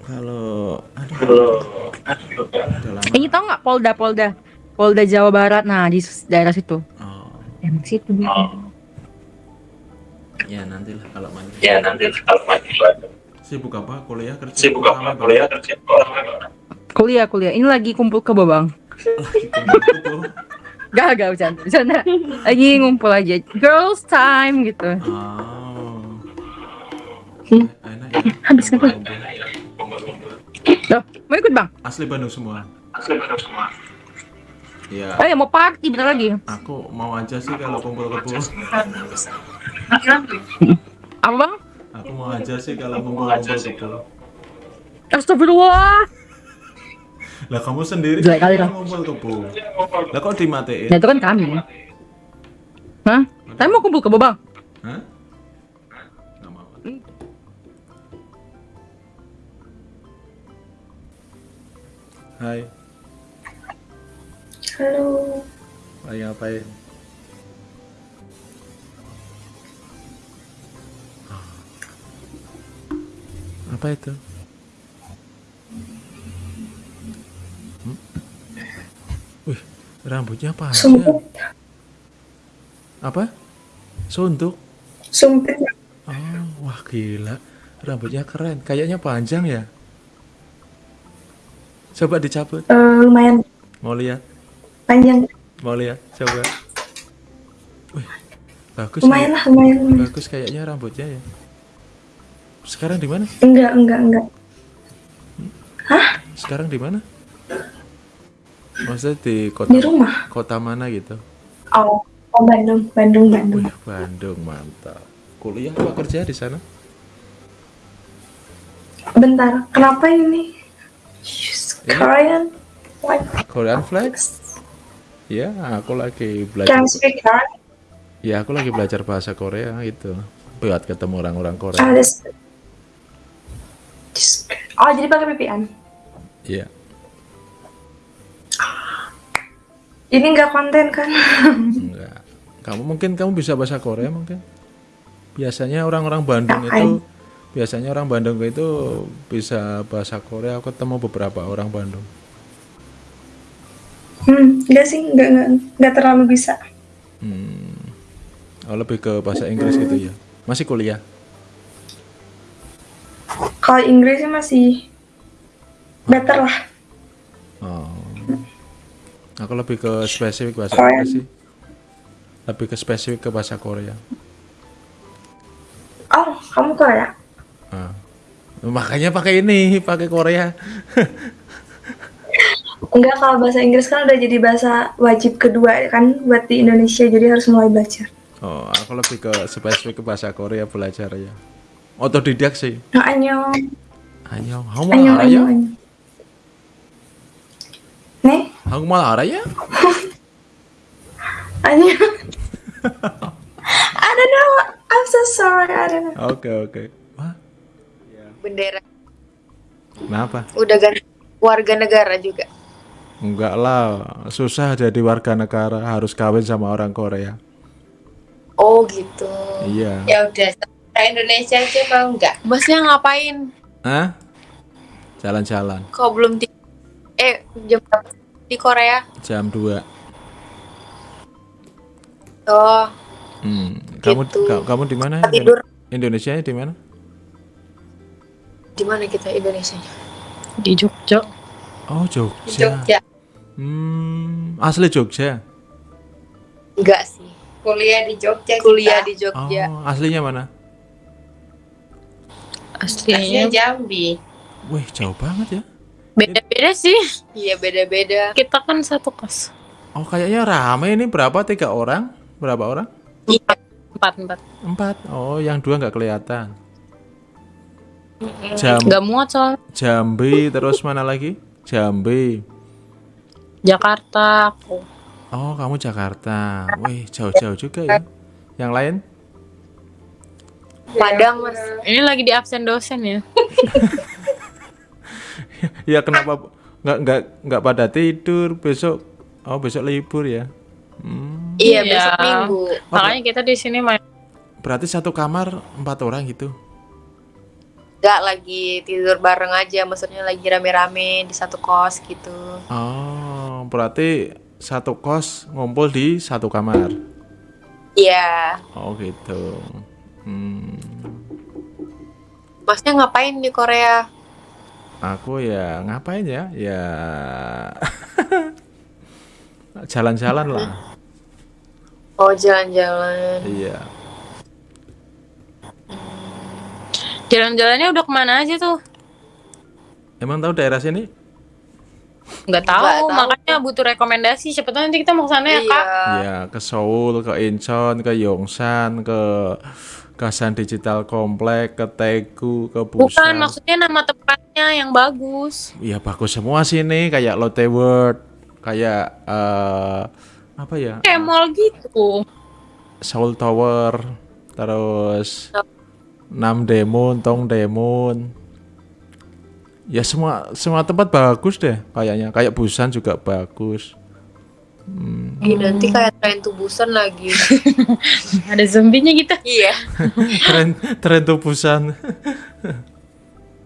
kalau aduh, Kalau. Ini tau nggak Polda Polda Polda Jawa Barat. Nah di daerah situ. Oh, Emang situ dia. Oh, ya nantilah kalau main. ya nanti kalau main di Bandung. Sibuk apa? Kuliah kerja? Sibuk apa? Kuliah kerja? Orang Kuliah, kuliah. Ini lagi kumpul ke Babang. Gak, gak bercanda, bercanda. Lagi ngumpul aja. Girls time gitu. Oh. Hmm. Enak ya. Habis kan? Loh, mau ikut bang? Asli Bandung semua. Iya. Ayo mau party bentar lagi. Aku mau aja sih kalau kumpul-kumpul. Apa bang? Aku mau aja sih kalau kumpul-kumpul. Astagfirullah. Lah kamu sendiri Jelek kali, kan Ram. kumpul-kumpul. Lah kok dimatiin? Nah itu kan kami. Hah? Saya mau kumpul ke Babang. Hah? Mau. Hai, Halo. lagi ngapain? Apa itu? Hmm? Wih, rambutnya panjang. Sumpit. Apa? Suntuk. Sumpit. Oh, wah gila. Rambutnya keren. Kayaknya panjang ya. Coba dicabut. Eh, lumayan Mau lihat? Panjang. Mau lihat? Coba. Wih, bagus. Lumayan lah, lumayan. Bagus kayaknya rambutnya ya. Sekarang di mana? Enggak, enggak, enggak. Sekarang di mana? Maksudnya di kota Di rumah. kota mana gitu? Oh, oh Bandung, Bandung, Bandung. Wih, Bandung mantap. Kuliah apa kerja di sana? Bentar, kenapa ini? Korean? Korean flags? Ya, aku lagi belajar. Can speak Korean? Ya, aku lagi belajar bahasa Korea gitu. Buat ketemu orang-orang Korea. Oh, this- this- oh, jadi pakai VPN. Iya. Ini enggak konten kan? Enggak. Kamu mungkin kamu bisa bahasa Korea mungkin? Biasanya orang-orang Bandung itu biasanya orang Bandung itu bisa bahasa Korea. Aku ketemu beberapa orang Bandung. Hmm, enggak sih, enggak, enggak, enggak terlalu bisa. Hmm. Oh, lebih ke bahasa Inggris gitu ya. Masih kuliah? Kalau Inggrisnya masih better lah. Oh. Aku lebih ke spesifik bahasa Korea. Inggris sih. Lebih ke spesifik ke bahasa Korea. Oh, kamu Korea? Ah. Makanya pakai ini, pakai Korea. Enggak, kalau bahasa Inggris kan udah jadi bahasa wajib kedua kan buat di Indonesia, jadi harus mulai belajar. Oh, aku lebih ke spesifik ke bahasa Korea belajar ya. Otodidak sih. Nah, annyeong. Annyeong, kamu Annyeong, malah ya? annyeong, annyeong. Nih, Kamu malah ya? annyeong. I don't know, I'm so sorry, I don't know. Oke, oke. Wah, bendera kenapa? udah ganti warga negara juga Enggak lah, susah jadi warga negara, harus kawin sama orang Korea. oh gitu Iya. ya udah ke Indonesia aja mau nggak masnya ngapain Hah? Jalan-jalan kok belum di eh jam berapa di Korea jam 2. oh Hmm. Kamu Gitu. ka- kamu di mana? Tidur. Indonesia di mana? di mana kita Indonesia Di Jogja. Oh, di Jogja. Jogja Hmm, asli Jogja. enggak sih kuliah di Jogja kuliah di Oh, Jogja aslinya mana? aslinya Jambi Wih, jauh banget ya. beda-beda sih iya beda-beda kita kan satu kos Oh, kayaknya rame ini berapa? Tiga orang? Berapa orang? empat empat Empat. Oh, yang dua nggak kelihatan. Jam nggak muat soal Jambi terus mana lagi? Jambi. Jakarta aku Oh, kamu Jakarta. Wih, jauh-jauh juga ya. Yang lain? Padang mas ini lagi di absen dosen ya Ya kenapa nggak nggak nggak pada tidur besok? Oh, besok libur ya. Hmm, iya besok minggu makanya kita di sini main berarti satu kamar empat orang gitu. nggak lagi tidur bareng aja maksudnya lagi rame-rame di satu kos gitu Oh, berarti satu kos ngumpul di satu kamar. iya Oh, gitu. Hmm. masnya ngapain di Korea Aku ya ngapain ya? Ya jalan-jalan lah. Oh jalan-jalan. Iya. Jalan-jalannya udah ke mana aja tuh? Emang tahu daerah sini? Nggak tahu, Nggak tahu. makanya butuh rekomendasi. Siapa tahu nanti kita mau ke sana ya, Kak. Ya, ke Seoul, ke Incheon, ke Yongsan, ke Kasan Digital Complex, ke Daegu, ke Bukan, Busan. maksudnya nama tempatnya yang bagus. Iya bagus semua sini kayak Lotte World, kayak eh apa ya? Kayak mall gitu. Seoul Tower, terus Nam Demon, Tong Demon. Ya semua semua tempat bagus deh kayaknya. Kayak Busan juga bagus. Hmm, Ih, nanti kayak tren tubusan lagi. Ada zombinya gitu. iya. tren tren tuh Busan.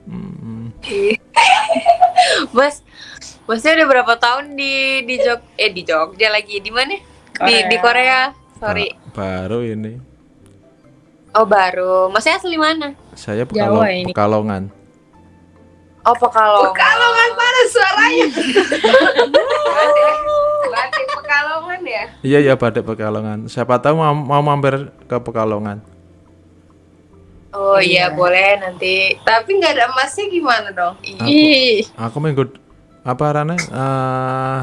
Hmm, Mas, Masnya udah berapa tahun di di Jog eh di Jogja lagi di mana? Di di Korea. Sorry. ba- baru ini. Oh baru. Masnya asli mana? Saya Jawa Pekalong- ini. Pekalongan. Oh Pekalongan. Pekalongan mana suaranya? Batik Pekalongan ya? Iya ya Badak Pekalongan. Siapa tahu mau, mau mampir ke Pekalongan. Oh iya boleh nanti. Tapi nggak ada emasnya gimana dong? Ih, Aku minggu apa Rane? Eh,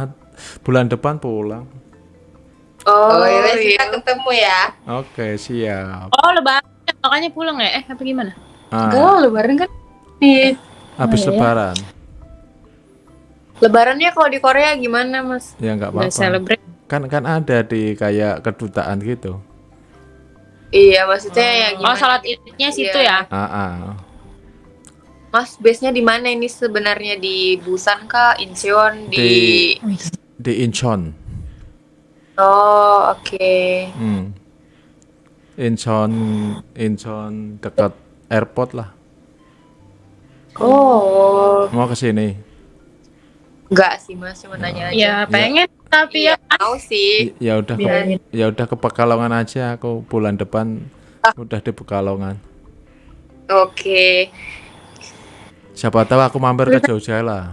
bulan depan pulang. Oh, Oh, ya iya. kita ketemu ya. Oke, siap. oh lebaran makanya pulang ya? Eh, apa gimana? Ah, Enggak, lebaran kan di habis oh, iya. lebaran. Lebarannya kalau di Korea gimana Mas? Ya nggak apa-apa. celebrate. Kan kan ada di kayak kedutaan gitu. Iya maksudnya yang Oh, gimana? salat idnya situ Iya. ya? Ah, ah. Mas base-nya di mana ini sebenarnya di Busan kah, Incheon, di, Di Incheon. Oh, oke. Hmm. Incheon, Incheon dekat airport lah. Oh, Mau ke sini. enggak sih Mas, cuma nanya aja. Ya, pengen tapi ya tahu sih. Ya udah ke, ya udah ke Pekalongan aja aku bulan depan udah di Pekalongan. Oke. Siapa tahu aku mampir ke Jogja lah.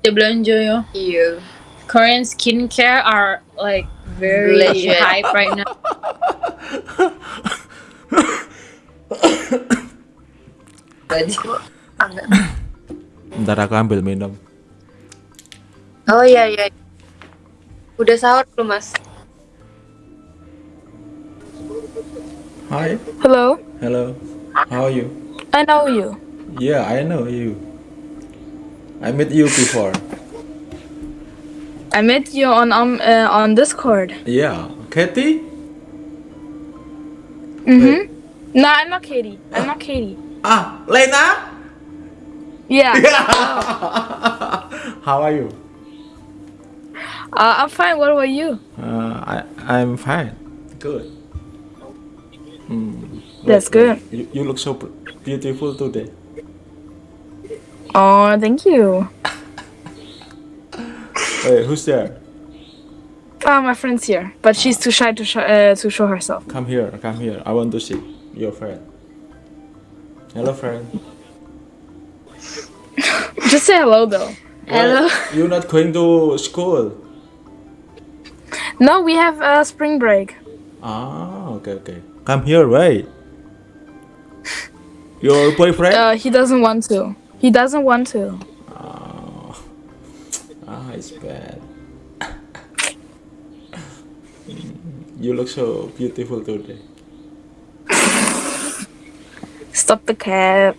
dia belanja ya. Iya. Korean skincare are like very Legit. hype right now. Enggak. Ntar aku ambil minum. Oh iya iya. Udah sahur belum Mas? Hi. Hello, Hello. How are you? I know you. Yeah, I know you. I met you before. I met you on um uh, on Discord. Yeah, Katie? Mm-hmm. No, I'm not Katie. I'm not Katie. Ah, Lena? Yeah. How are you? Uh, I'm fine. What about you? Uh, I I'm fine. Good. Mm, That's look, good. You, you look so beautiful today. Oh, thank you. Wait, who's there? Ah, my friend's here, but she's too shy to sh- uh, to show herself. Come here, come here. I want to see your friend. Hello, friend. Just say hello though. Hello. Why You're not going to school. No, we have uh, spring break. Ah, okay, okay. Come here, right? Your boyfriend? Uh, he doesn't want to. He doesn't want to. Ah, ah, it's bad. you look so beautiful today. Stop the cap.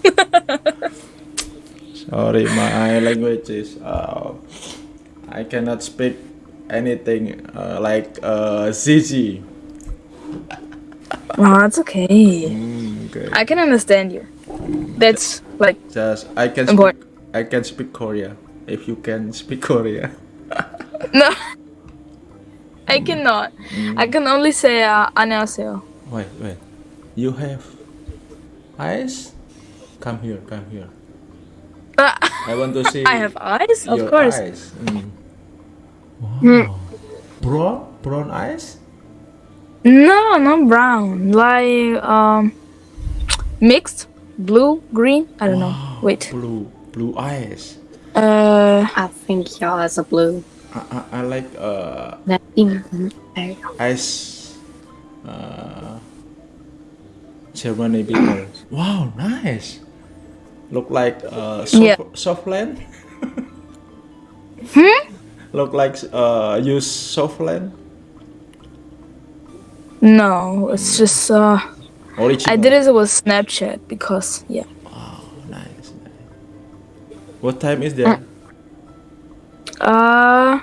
Sorry, my language is. Uh, I cannot speak anything uh, like uh, Zizi. Oh, it's okay. Mm, okay. I can understand you. That's like Just I can Import- speak. I can speak Korea. If you can speak Korea. no. I cannot. I can only say uh, 안녕하세요. Wait, wait. You have eyes? Come here, come here. I want to see. I have eyes, of course. Eyes. Mm. Hmm. Brown, brown eyes. No, not brown. Like um, mixed blue, green. I don't know. Wait. Blue, blue eyes. Uh, I think yours are blue. I, I, I like uh, Nothing. eyes. Uh, Germany people. Wow, nice. Look like uh, soft, Yeah. Softland. Hmm? Look like uh, use Softland. No, it's just uh. Original. I did it with Snapchat because yeah. Nice, nice. What time is there? Uh,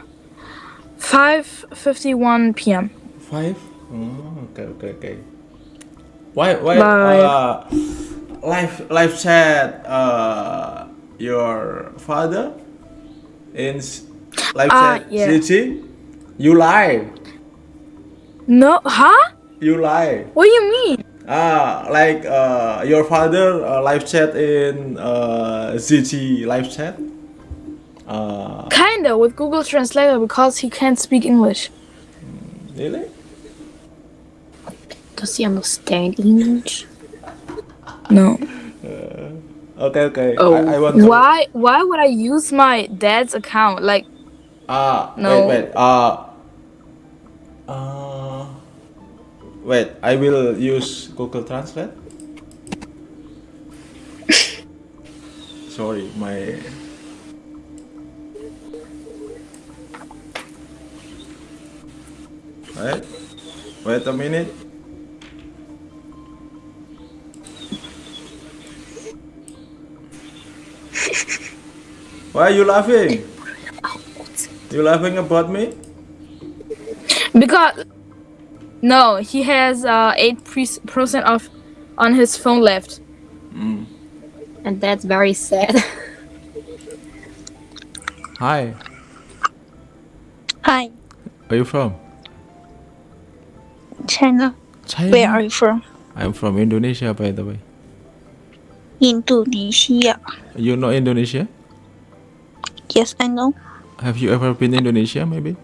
five fifty-one p.m. Five. Oh, okay, okay, okay. Why, why, Bye. uh, live, live chat, uh, your father in live Ah, chat, yeah. Cici? You lie, No, huh? you lie. What do you mean? Ah, like uh, your father uh, live chat in uh, ZG live chat. Uh, Kinda with Google Translator because he can't speak English. really? Does he understand English? No. Okay, okay. Oh, I, I want to. why? Why would I use my dad's account? Like, Ah, No. wait, wait. Uh, uh, wait. I will use Google Translate. Sorry, my. Wait, wait a minute. Why are you laughing? You laughing about me? because no, he has uh eight percent off on his phone left. And that's very sad. Hi, Hi, where are you from? China. China. Where are you from? I'm from Indonesia, by the way. Indonesia. You know Indonesia? Yes, I know. Have you ever been Indonesia, maybe?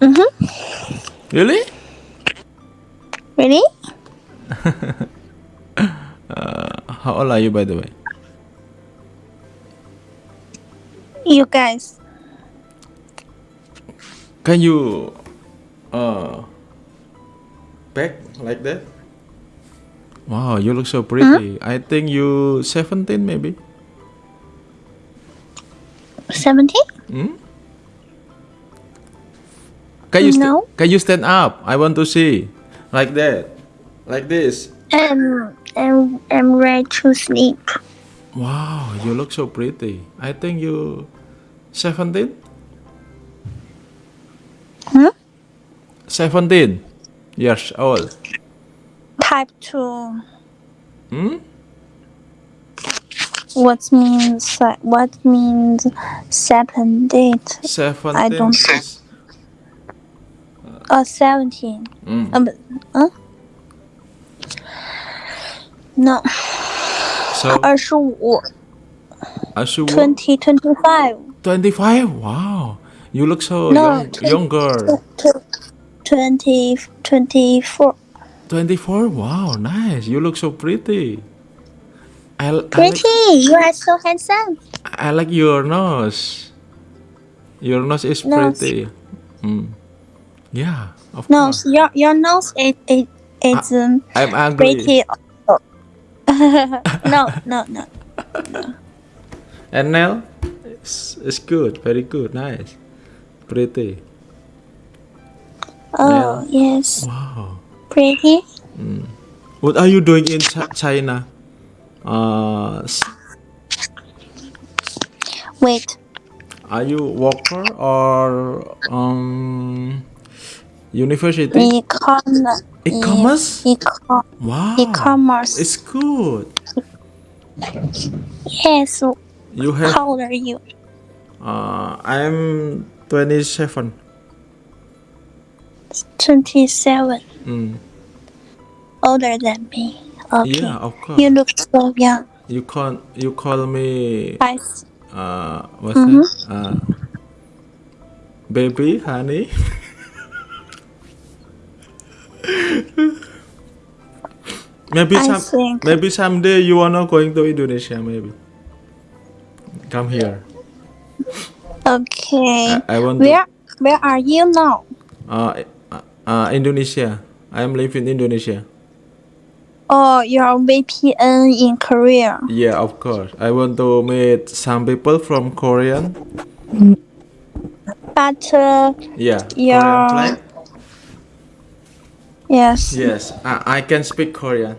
Mm-hmm. Really? Really? Uh, how old are you, by the way? You guys. Can you uh back like that? Wow, you look so pretty. I think you 17 maybe. 17? Hmm? Can you No. can you stand up? I want to see. Like that. Like this. Um, I'm, I'm ready to sleep. Wow, you look so pretty. I think you 17? Hmm? 17 years old. Type 2. Hmm? What means what means seven date? 17 I don't is- uh, 17. Mm. Um, huh? No. So 25 20 25 25. Wow. You look so No, young, younger. 20 24 24. Wow, nice. You look so pretty. I, I like, Pretty, you are so handsome. I like your nose. Your nose is Nose. pretty. Mm. Yeah, of No, course. your your nose is is, is um, I'm angry. pretty. also. no, no, no. And nail? It's, it's good, very good, nice. Pretty. Oh yes, Wow. Pretty. Mm. What are you doing in Chi- China? Uh, Wait, are you worker or um university? e-commerce. E-commerce? E-com- Wow. E-commerce. It's good. Yes. You have. How old are you? Uh, I'm 27. Twenty-seven. Mm. Older than me. Okay. Yeah, of course. You look so young. You call you call me I uh what's Mhm. that? Uh, baby, honey. Maybe I some think. maybe someday you are not going to Indonesia maybe. Come here. Okay. I, I want to Where Where are you now? uh, uh, uh, Indonesia. I am living in Indonesia. Oh, you're VPN in Korea. Yeah, of course. I want to meet some people from Korean. But uh, Yeah. Yeah. Korean flag. yes. Yes, I, I can speak Korean.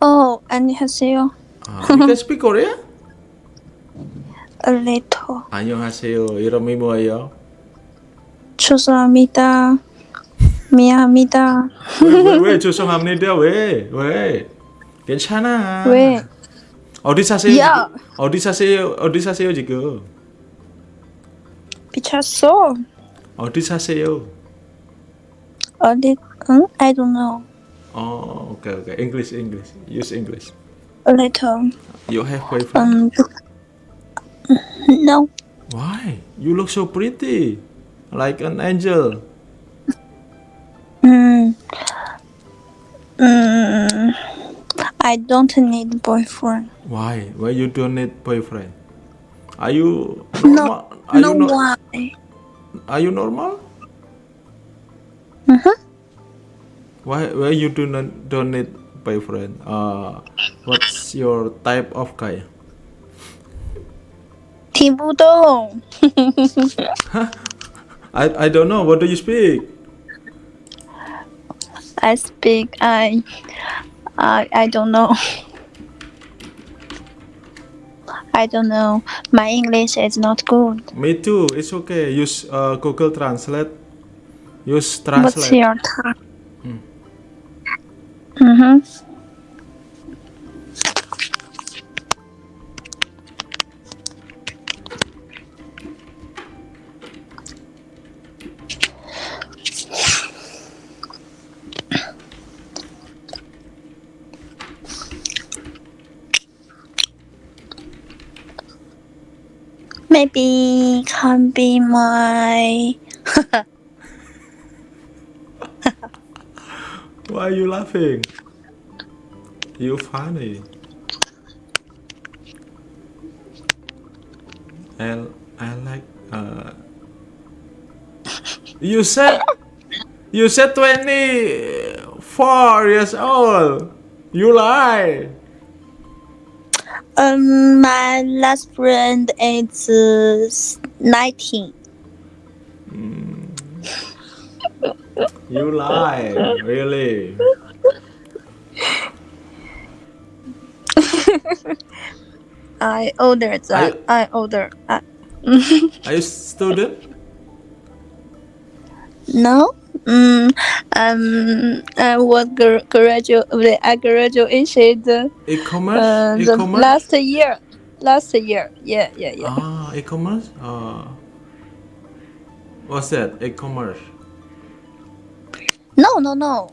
Oh, 안녕하세요. Uh, you can speak Korean? A little. 안녕하세요. 이름이 뭐예요? 죄송합니다. 미안합니다. 왜, 왜, 왜 죄송합니다. 왜? 왜? 괜찮아. 왜? 어디 사세요? 야. 어디 사세요? 어디 사세요 지금? 미쳤어. 어디 사세요? 어디? 응? I don't know. Oh, okay, okay. English, English. Use English. A little. You have boyfriend? Um. No. Why? You look so pretty, like an angel. Mm. Mm. I don't need boyfriend. Why? Why you don't need boyfriend? Are you No. normal? Are no you no- why? Are you normal? Mhm. Why? Why you do not don't need boyfriend? Uh, what's your type of guy? 听不懂。 I I don't know. What do you speak? I speak. I. I. I don't know. I don't know. My English is not good. Me too. It's okay. Use uh, Google Translate. Use translate. What's your time? Hmm. Mm-hmm. Maybe can be my Why are you laughing? You funny. I I like uh. You said you said twenty four years old. You lie. Um, my last friend is uh, 19. You lie. Really. I older than I older. Uh, Are you student? no. Mm, um, I was gra- graduate. I graduated uh, E-commerce. the E-commerce. last year. Last year. Yeah, yeah, yeah. Ah, e-commerce. Uh, what's that? E-commerce. No, no, no.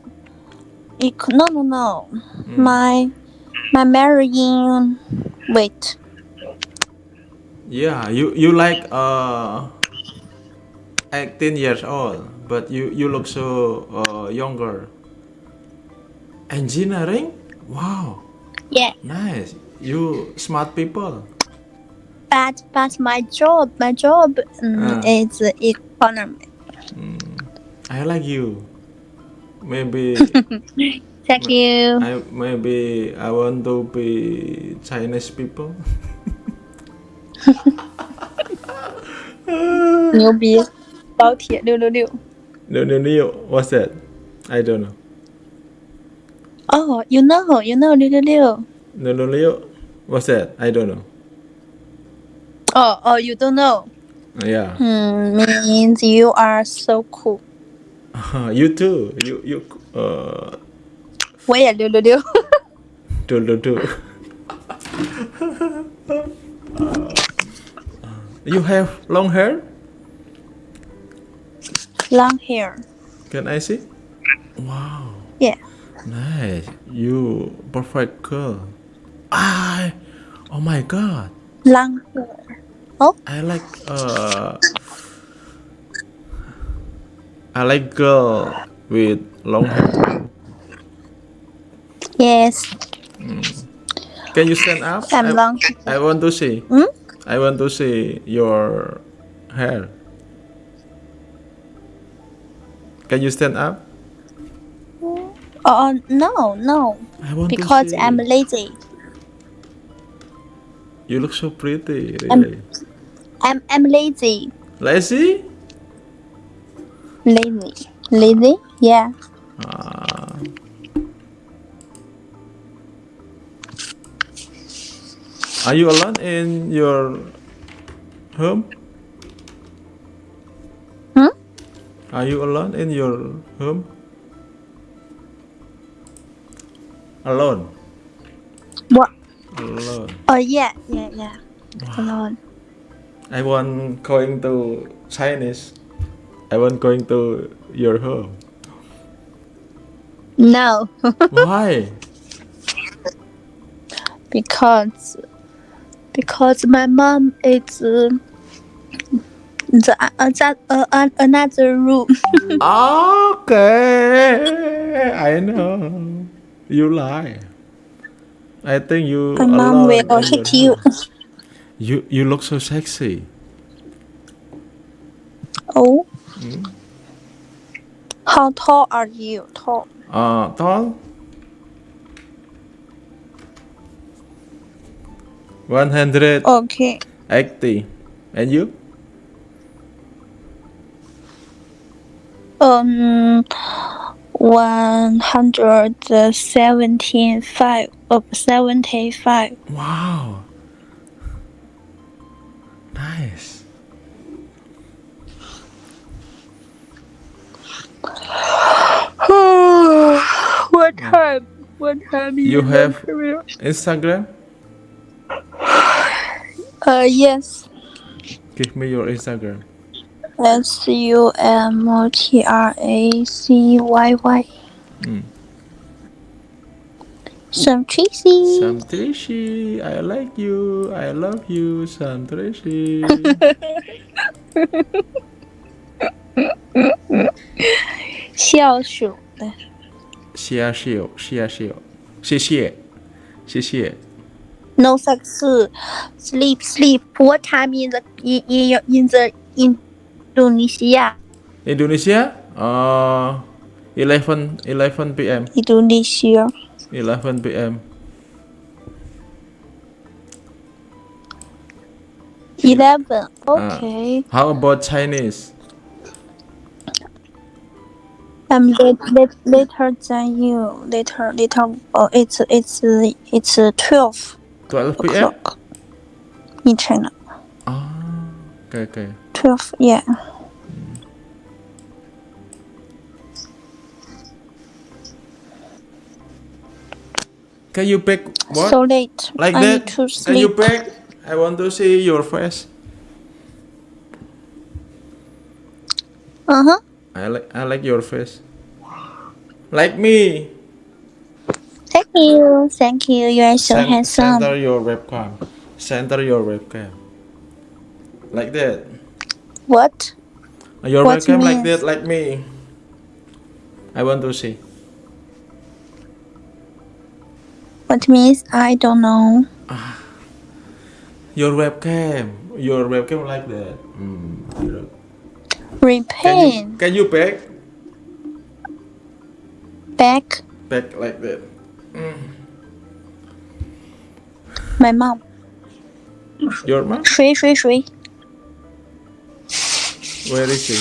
Ec- no, no, no. Mm. My my marrying. Wait. Yeah, you you like uh 18 years old, but you you look so uh, younger. Engineering? Wow, Yeah. nice. You smart people. But but my job my job um, Ah. is economy. I like you. Maybe Thank you. I maybe I want to be Chinese people. 牛逼！高铁六六六。 No no no. What's that? I don't know. Oh, you know, you know 六六六。 No no no. What's that? I don't know. Oh, oh, you don't know. Yeah. Hmm, means you are so cool. you too. You you uh 我也六六六。 do do do. you have long hair? Long hair. Can I see? Wow. Yeah. Nice. You perfect girl. Ah. Oh my god. Long hair. Oh. I like uh I like girl with long hair. Yes. Can you stand up? I'm I, long. I want to see. Hmm? I want to see your hair. Can you stand up? Oh no, no. I want Because see. I'm lazy. You look so pretty, I'm- I'm I'm lazy. Lazy? Lazy. Lazy? Yeah. Ah. Are you alone in your home? Are you alone in your home? Alone. What? Alone. Oh yeah, yeah, yeah. Alone. I want going to Chinese. I want going to your home. No. Why? because because my mom is uh, the uh, that uh, uh, another room. Okay, I know. You lie. I think you. My mom will hit you. You you look so sexy. Oh, Mm. how tall are you? Tall. Uh, tall. One hundred Okay. eighty, and you? Um, one hundred seventeen five. Uh, seventy five. Wow. Nice. what time? What time You is have? Instagram? Uh, yes. Give me your Instagram. S U M T R A C Y Y. Mm. Sam Tracy. Sam Tracy, I like you. I love you, Sam Tracy. 笑鼠的。谢谢，谢谢，谢谢，谢谢。 No sex. Sleep, sleep. What time in the in in, in the Indonesia? Indonesia? Uh, 11 11 p.m. Indonesia. 11 p.m. Eleven. Uh, Okay. how about Chinese? I'm late, late, later than you. Later, later. Oh, it's it's it's twelve 12 p.m. in China. Okay, okay. Twelve. Yeah. Can you pick what? So late. Like I that? need to Can you pick? I want to see your face. Uh huh. I like I like your face. Like me. Thank you. Thank you. You are so Cen- handsome. Center your webcam. Center your webcam. Like that. What? You're what welcome you like that, like me. I want to see. What means? I don't know. Your webcam. Your webcam like that. Mm. Repaint. Can you, can you back? Back? Back like that. Mm. My mom. Your mom? Shui, shui, shui. Where is she?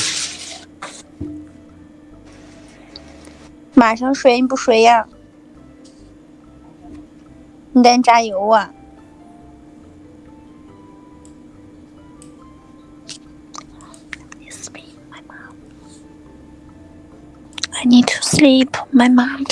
马上睡，你不睡呀？你得加油啊！I need to sleep. My mom.